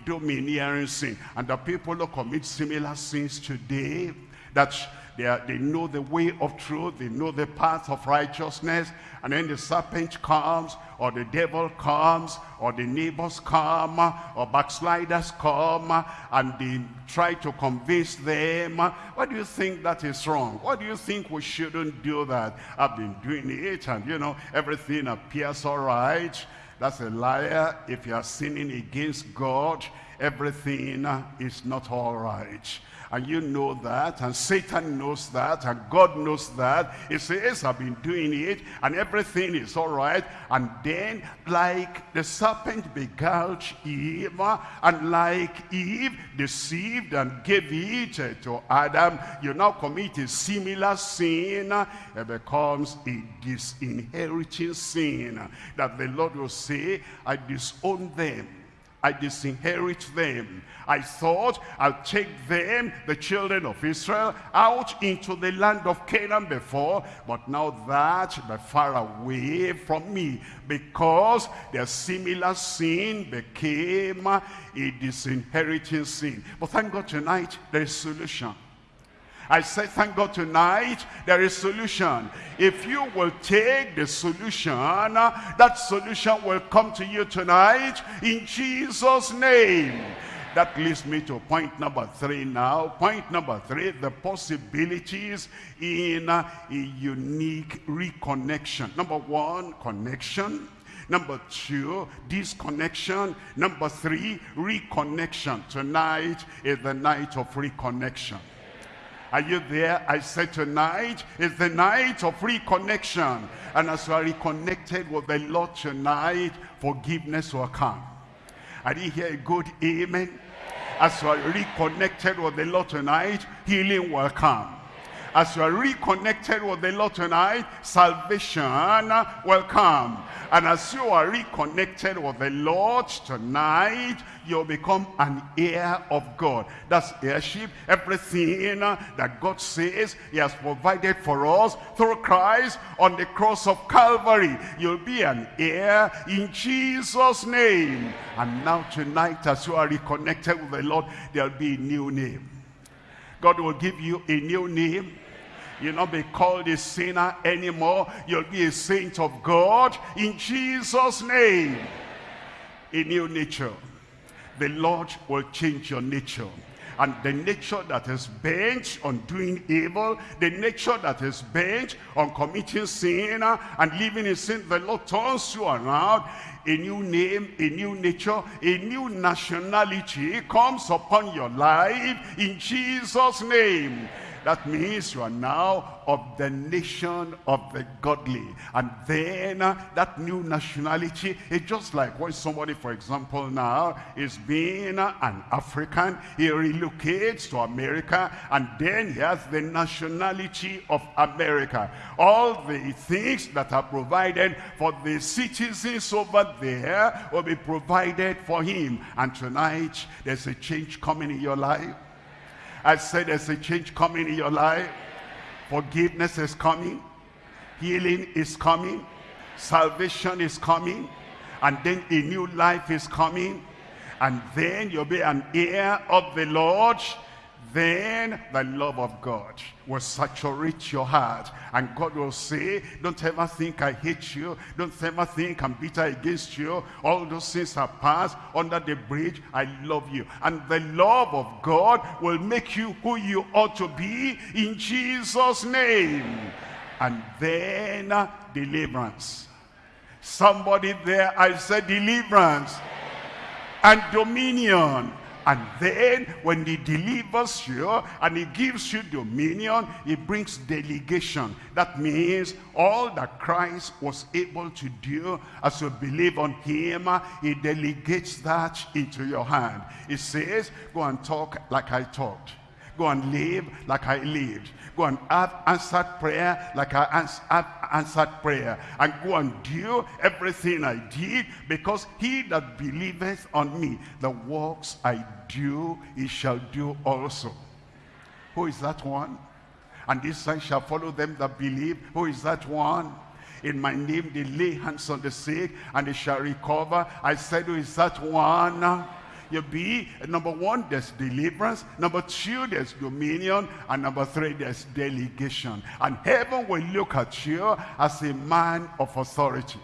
domineering sin. And the people who commit similar sins today, that they, are, they know the way of truth, they know the path of righteousness, and then the serpent comes, or the devil comes, or the neighbors come, or backsliders come, and they try to convince them. Why do you think that is wrong? Why do you think we shouldn't do that? I've been doing it, and you know, everything appears all right. That's a liar. If you are sinning against God, everything is not all right and you know that, and Satan knows that, and God knows that. He says, I've been doing it, and everything is all right. And then, like the serpent beguiled Eve, and like Eve deceived and gave it to Adam, you now commit a similar sin. It becomes a disinheriting sin that the Lord will say, I disown them I disinherit them. I thought I'll take them, the children of Israel, out into the land of Canaan before, but now that they're far away from me because their similar sin became a disinheriting sin. But thank God tonight there is solution. I say, thank God tonight, there is solution. If you will take the solution, that solution will come to you tonight in Jesus' name. That leads me to point number three now. Point number three, the possibilities in a unique reconnection. Number one, connection. Number two, disconnection. Number three, reconnection. Tonight is the night of reconnection. Are you there? I said tonight is the night of reconnection. And as you are reconnected with the Lord tonight, forgiveness will come. I didn't hear a good amen. As you are reconnected with the Lord tonight, healing will come. As you are reconnected with the Lord tonight, salvation will come. And as you are reconnected with the Lord tonight, you'll become an heir of God. That's heirship. Everything that God says he has provided for us through Christ on the cross of Calvary. You'll be an heir in Jesus' name. And now tonight, as you are reconnected with the Lord, there'll be a new name. God will give you a new name. You'll not be called a sinner anymore. You'll be a saint of God in Jesus' name. A new nature. The Lord will change your nature. And the nature that is bent on doing evil, the nature that is bent on committing sin uh, and living in sin, the Lord turns you around a new name, a new nature, a new nationality comes upon your life in Jesus' name. That means you are now of the nation of the godly. And then uh, that new nationality is just like when somebody, for example, now is being uh, an African, he relocates to America, and then he has the nationality of America. All the things that are provided for the citizens over there will be provided for him. And tonight, there's a change coming in your life. I said there's a change coming in your life. Forgiveness is coming. Healing is coming. Salvation is coming. And then a new life is coming. And then you'll be an heir of the Lord then the love of God will saturate your heart. And God will say, don't ever think I hate you. Don't ever think I'm bitter against you. All those things are past under the bridge. I love you. And the love of God will make you who you ought to be in Jesus' name. And then uh, deliverance. Somebody there, I said deliverance. And dominion and then when he delivers you and he gives you dominion, he brings delegation. That means all that Christ was able to do as you believe on him, he delegates that into your hand. He says, go and talk like I talked. Go and live like I lived. Go and have answered prayer like I have answered prayer. And go and do everything I did because he that believeth on me, the works I do, he shall do also. Who is that one? And this sign shall follow them that believe. Who is that one? In my name they lay hands on the sick and they shall recover. I said, who is that one? You be, number one, there's deliverance. Number two, there's dominion. And number three, there's delegation. And heaven will look at you as a man of authority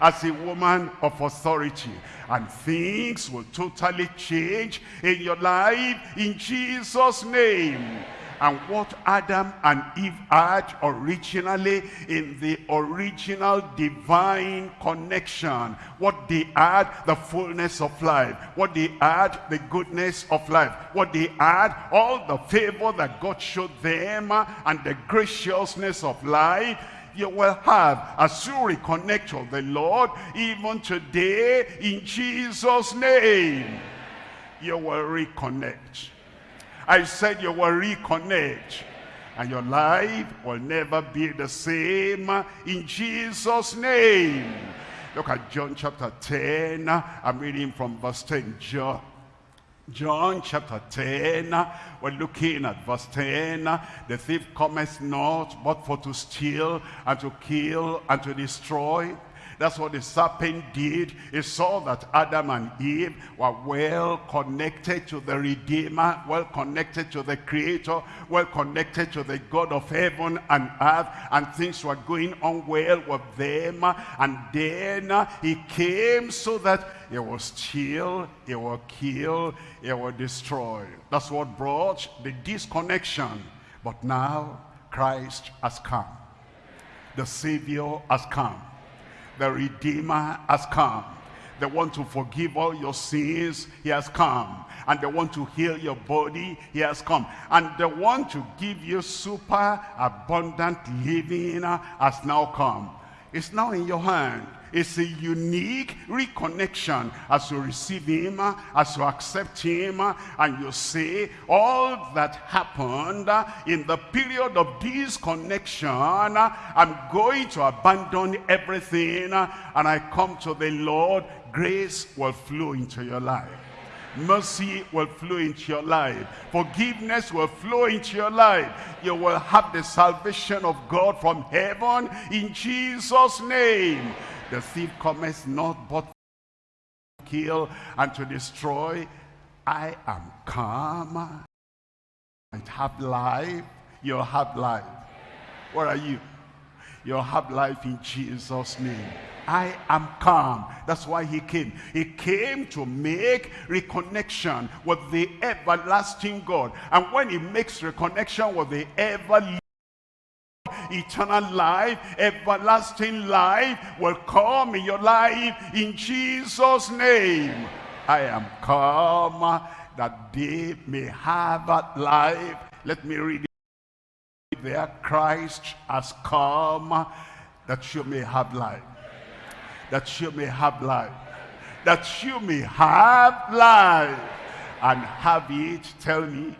as a woman of authority and things will totally change in your life in Jesus name and what Adam and Eve had originally in the original divine connection. What they had, the fullness of life. What they had, the goodness of life. What they had, all the favor that God showed them and the graciousness of life you will have as you reconnect with the Lord even today in Jesus name you will reconnect I said you will reconnect and your life will never be the same. In Jesus name. Look at John chapter 10 I'm reading from verse 10 John John chapter 10, we're looking at verse 10. The thief cometh not but for to steal and to kill and to destroy. That's what the serpent did. He saw that Adam and Eve were well connected to the Redeemer, well connected to the Creator, well connected to the God of heaven and earth, and things were going on well with them. And then uh, he came so that he will steal, he will kill, he will destroy. That's what brought the disconnection. But now Christ has come. The Savior has come the Redeemer has come. They want to forgive all your sins, he has come. And they want to heal your body, he has come. And they want to give you super abundant living has now come. It's now in your hand. It's a unique reconnection as you receive him, as you accept him, and you say, all that happened in the period of disconnection, I'm going to abandon everything, and I come to the Lord, grace will flow into your life. Mercy will flow into your life. Forgiveness will flow into your life. You will have the salvation of God from heaven in Jesus' name. The thief cometh not but to kill and to destroy. I am come. I have life. You'll have life. Where are you? You'll have life in Jesus' name. I am calm. That's why he came. He came to make reconnection with the everlasting God. And when he makes reconnection with the everlasting eternal life, everlasting life will come in your life in Jesus' name. I am come that they may have that life. Let me read it there. Christ has come that you may have life that you may have life. That you may have life. And have it, tell me.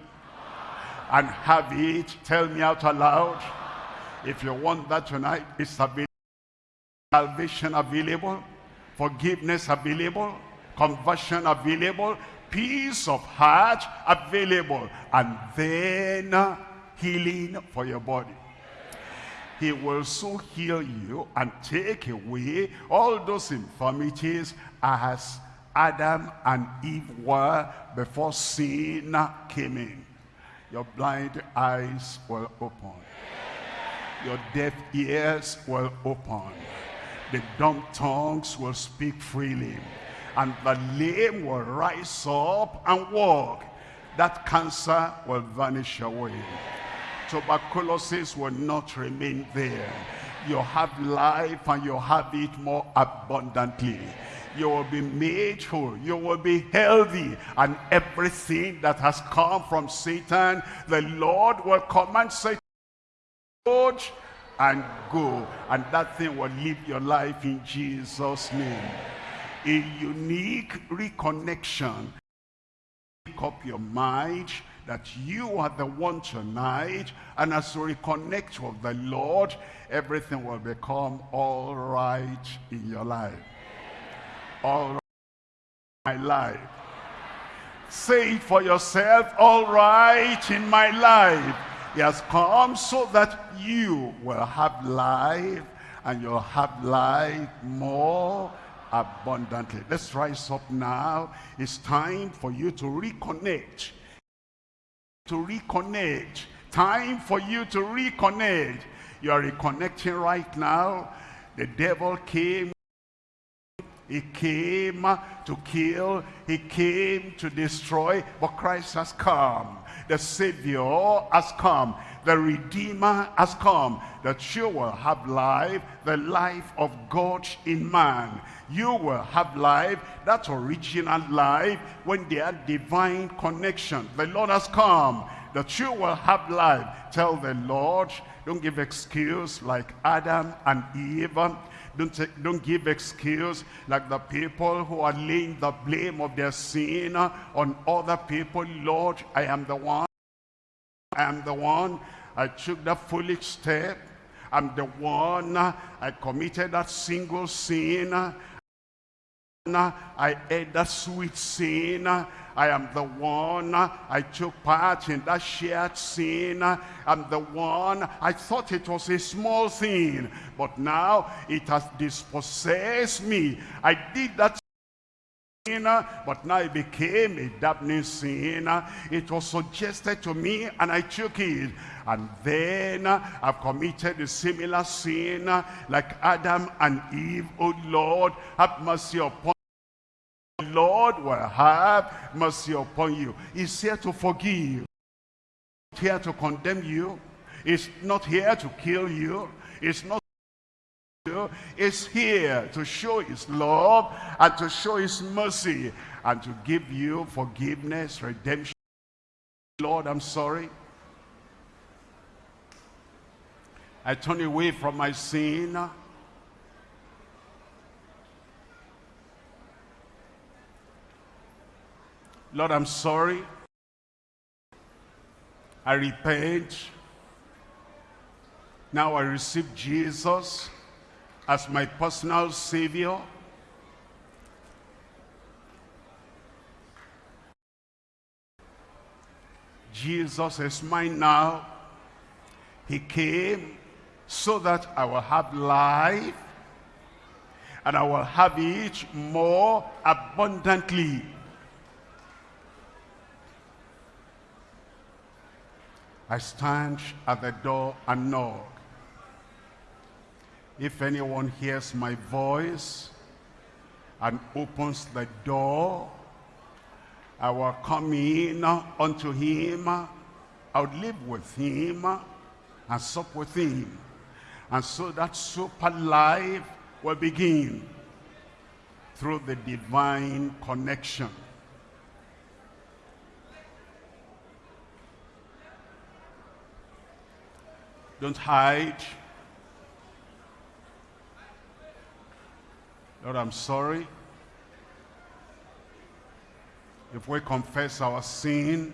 And have it, tell me out aloud. If you want that tonight, it's available. Salvation available. Forgiveness available. Conversion available. Peace of heart available. And then uh, healing for your body he will so heal you and take away all those infirmities as Adam and Eve were before sin came in. Your blind eyes will open. Your deaf ears will open. The dumb tongues will speak freely. And the lame will rise up and walk. That cancer will vanish away tuberculosis will not remain there. You have life and you have it more abundantly. You will be made whole. You will be healthy. And everything that has come from Satan, the Lord will command Satan and go. And that thing will live your life in Jesus' name. A unique reconnection. Make up your mind that you are the one tonight and as you reconnect with the Lord everything will become all right in your life all right in my life say it for yourself all right in my life he has come so that you will have life and you'll have life more abundantly let's rise up now it's time for you to reconnect to reconnect. Time for you to reconnect. You are reconnecting right now. The devil came. He came to kill. He came to destroy. But Christ has come. The Savior has come. The Redeemer has come. That you will have life. The life of God in man you will have life, that original life, when they had divine connection. The Lord has come, that you will have life. Tell the Lord, don't give excuse like Adam and Eve. Don't, take, don't give excuse like the people who are laying the blame of their sin on other people. Lord, I am the one. I am the one. I took that foolish step. I'm the one. I committed that single sin. I ate that sweet sin. I am the one. I took part in that shared sin. I'm the one. I thought it was a small thing, but now it has dispossessed me. I did that but now it became a damning sin. It was suggested to me and I took it. And then I've committed a similar sin like Adam and Eve. Oh Lord, have mercy upon Lord will have mercy upon you. He's here to forgive. He's here to condemn you. He's not here to kill you. He's not you. is here to show his love and to show his mercy and to give you forgiveness, redemption. Lord, I'm sorry. I turn away from my sin. Lord, I'm sorry. I repent. Now I receive Jesus as my personal Savior. Jesus is mine now. He came so that I will have life and I will have it more abundantly. I stand at the door and knock. If anyone hears my voice and opens the door, I will come in unto him. I will live with him and sup with him. And so that super life will begin through the divine connection. Don't hide. Lord, I'm sorry. If we confess our sin,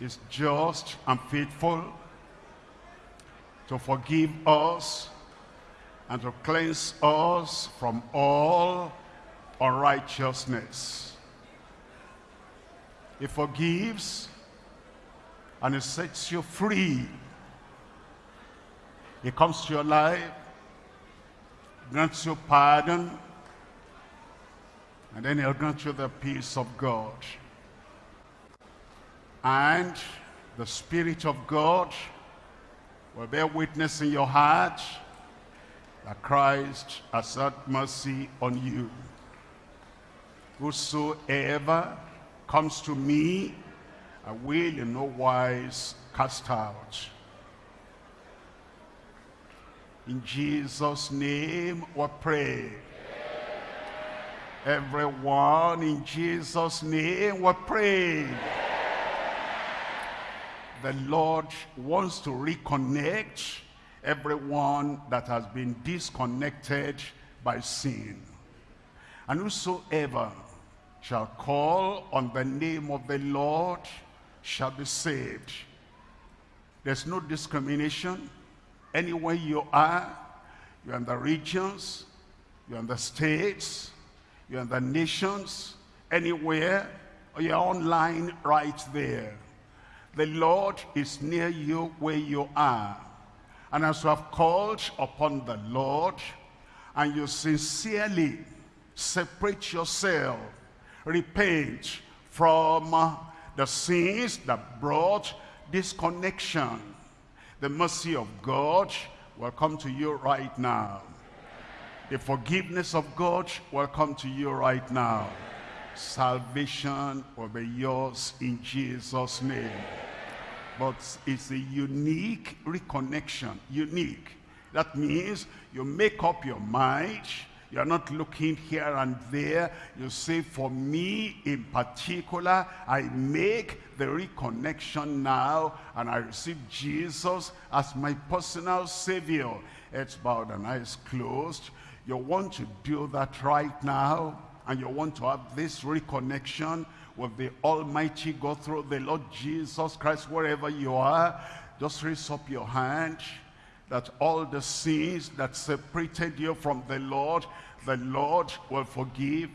is just and faithful to forgive us and to cleanse us from all unrighteousness. He forgives and he sets you free. He comes to your life, grants you pardon, and then he'll grant you the peace of God. And the Spirit of God will bear witness in your heart that Christ has had mercy on you. Whosoever comes to me, I will in no wise cast out. In Jesus' name we pray. Everyone in Jesus' name we pray. The Lord wants to reconnect everyone that has been disconnected by sin. And whosoever shall call on the name of the Lord shall be saved. There's no discrimination. Anywhere you are, you're in the regions, you're in the states, you're in the nations, anywhere, or you're online right there. The Lord is near you where you are. And as you have called upon the Lord, and you sincerely separate yourself, repent from the sins that brought disconnection, the mercy of God will come to you right now. The forgiveness of God will come to you right now. Salvation will be yours in Jesus' name but it's a unique reconnection, unique. That means you make up your mind, you're not looking here and there. You say, for me in particular, I make the reconnection now and I receive Jesus as my personal savior. It's bowed and eyes closed. You want to do that right now and you want to have this reconnection with the Almighty God through the Lord Jesus Christ, wherever you are, just raise up your hand that all the sins that separated you from the Lord, the Lord will forgive,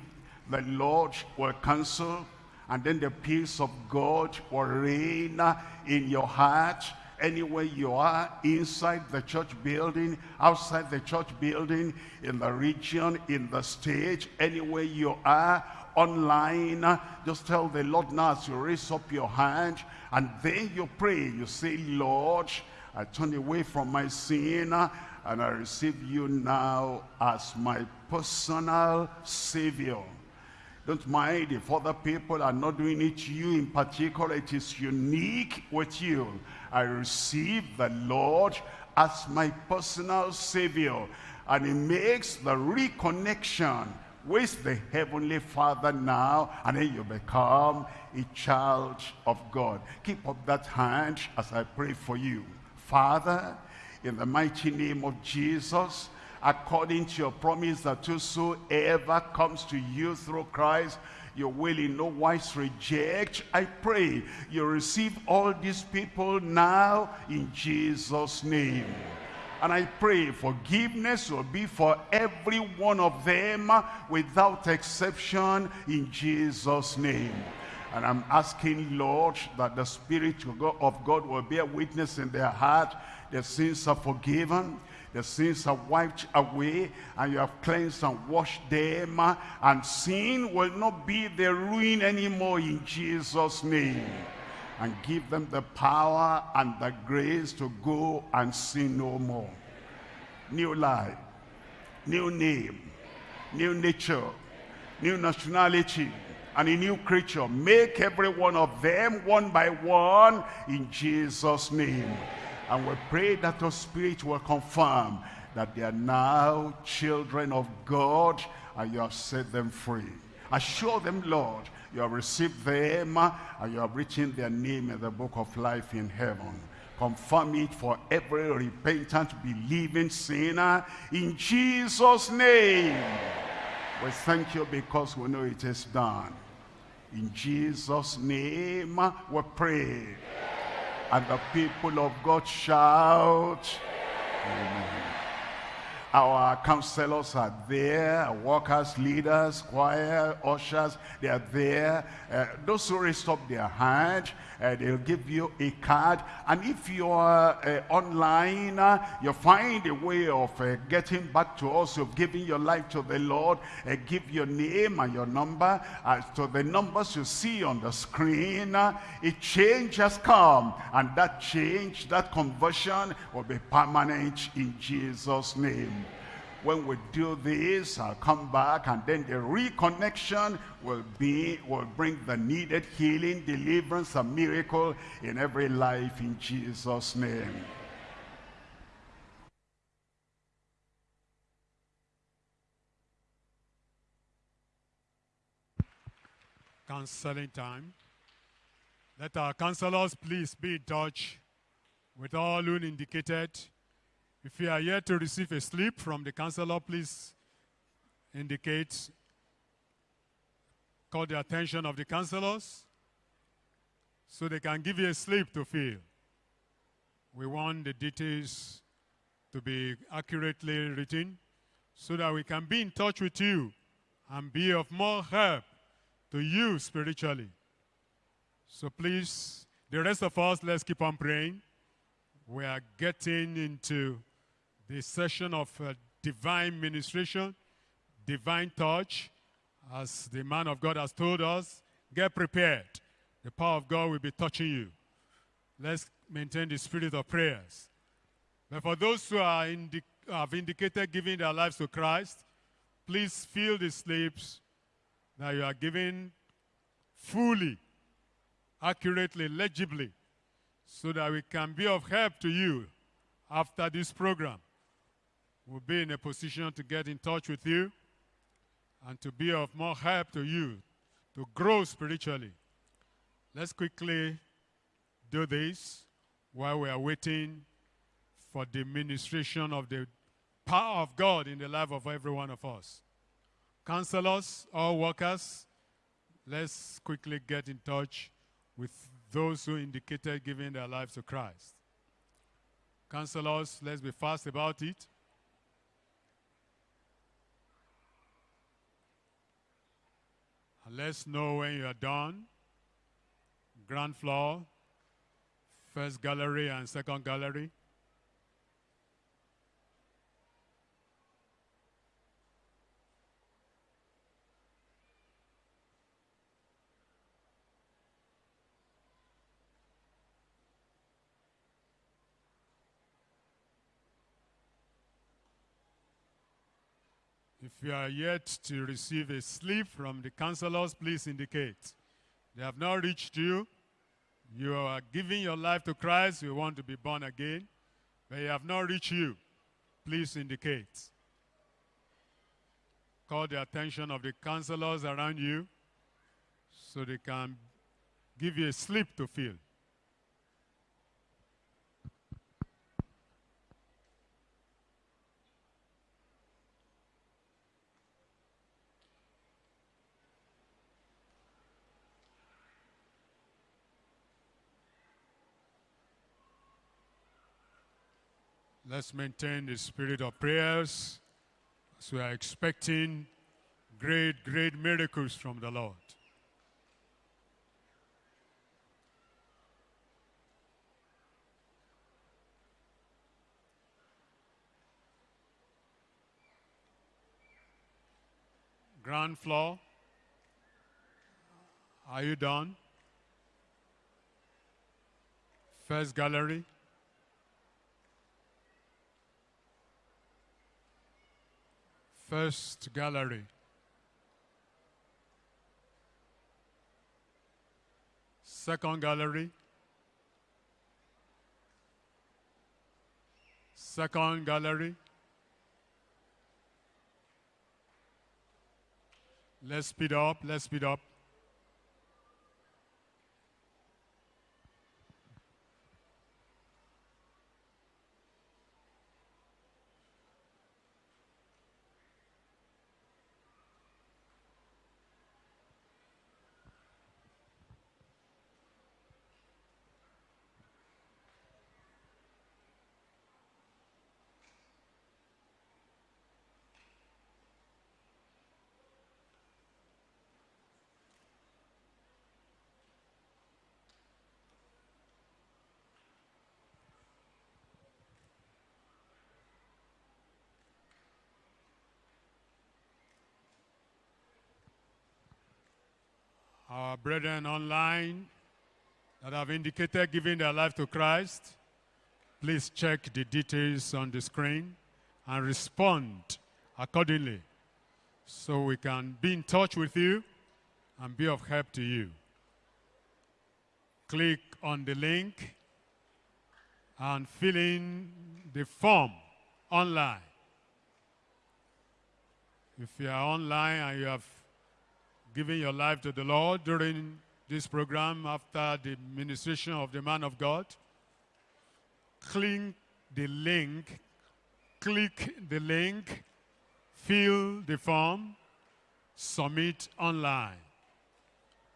the Lord will cancel, and then the peace of God will reign in your heart anywhere you are, inside the church building, outside the church building, in the region, in the state, anywhere you are, online, just tell the Lord now as you raise up your hand and then you pray. You say, Lord, I turn away from my sin and I receive you now as my personal Savior. Don't mind if other people are not doing it to you in particular. It is unique with you. I receive the Lord as my personal Savior. And it makes the reconnection with the Heavenly Father now, and then you become a child of God. Keep up that hand as I pray for you. Father, in the mighty name of Jesus, according to your promise that whosoever comes to you through Christ, you will in no wise reject. I pray you receive all these people now in Jesus' name. And I pray forgiveness will be for every one of them without exception in Jesus' name. And I'm asking, Lord, that the Spirit of God will bear witness in their heart. Their sins are forgiven. The sins are wiped away and you have cleansed and washed them. And sin will not be their ruin anymore in Jesus' name. And give them the power and the grace to go and sin no more. New life, new name, new nature, new nationality, and a new creature. Make every one of them one by one in Jesus' name. And we pray that your Spirit will confirm that they are now children of God and you have set them free. Assure them, Lord, you have received them and you have written their name in the book of life in heaven. Confirm it for every repentant, believing sinner in Jesus' name. We thank you because we know it is done. In Jesus' name we pray. And the people of God shout, Amen. Our counselors are there, workers, leaders, choir, ushers, they are there. Uh, those who raised up their hand, uh, they'll give you a card. And if you are uh, online, uh, you find a way of uh, getting back to us. You've given your life to the Lord. Uh, give your name and your number uh, to the numbers you see on the screen. a change has come. And that change, that conversion will be permanent in Jesus' name when we do this, I'll come back and then the reconnection will be, will bring the needed healing, deliverance, and miracle in every life in Jesus' name. Counseling time. Let our counselors please be in touch with all who indicated if you are here to receive a slip from the counselor, please indicate, call the attention of the counselors so they can give you a slip to fill. We want the details to be accurately written so that we can be in touch with you and be of more help to you spiritually. So please, the rest of us, let's keep on praying. We are getting into the session of uh, divine ministration, divine touch, as the man of God has told us, get prepared. The power of God will be touching you. Let's maintain the spirit of prayers. But for those who are indi have indicated giving their lives to Christ, please fill the slips that you are giving fully, accurately, legibly, so that we can be of help to you after this program will be in a position to get in touch with you and to be of more help to you to grow spiritually. Let's quickly do this while we are waiting for the ministration of the power of God in the life of every one of us. Counselors, all workers, let's quickly get in touch with those who indicated giving their lives to Christ. Counselors, let's be fast about it. Let's know when you are done. Ground floor, first gallery and second gallery. If you are yet to receive a slip from the counselors, please indicate. They have not reached you. You are giving your life to Christ. You want to be born again. But they have not reached you. Please indicate. Call the attention of the counselors around you so they can give you a slip to fill. Let's maintain the spirit of prayers as we are expecting great, great miracles from the Lord. Ground floor. Are you done? First gallery. First gallery. Second gallery. Second gallery. Let's speed up, let's speed up. Our brethren online that have indicated giving their life to Christ, please check the details on the screen and respond accordingly so we can be in touch with you and be of help to you. Click on the link and fill in the form online. If you are online and you have giving your life to the Lord during this program after the ministration of the man of God, click the link, click the link, fill the form, submit online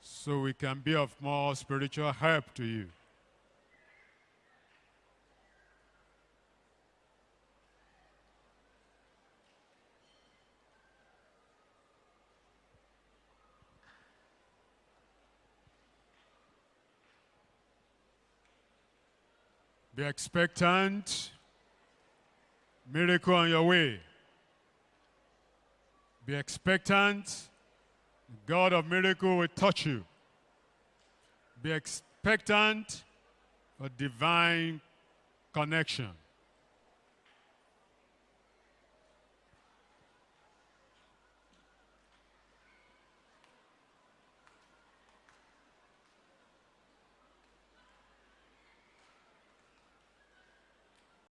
so we can be of more spiritual help to you. Be expectant. Miracle on your way. Be expectant. God of miracle will touch you. Be expectant for divine connection.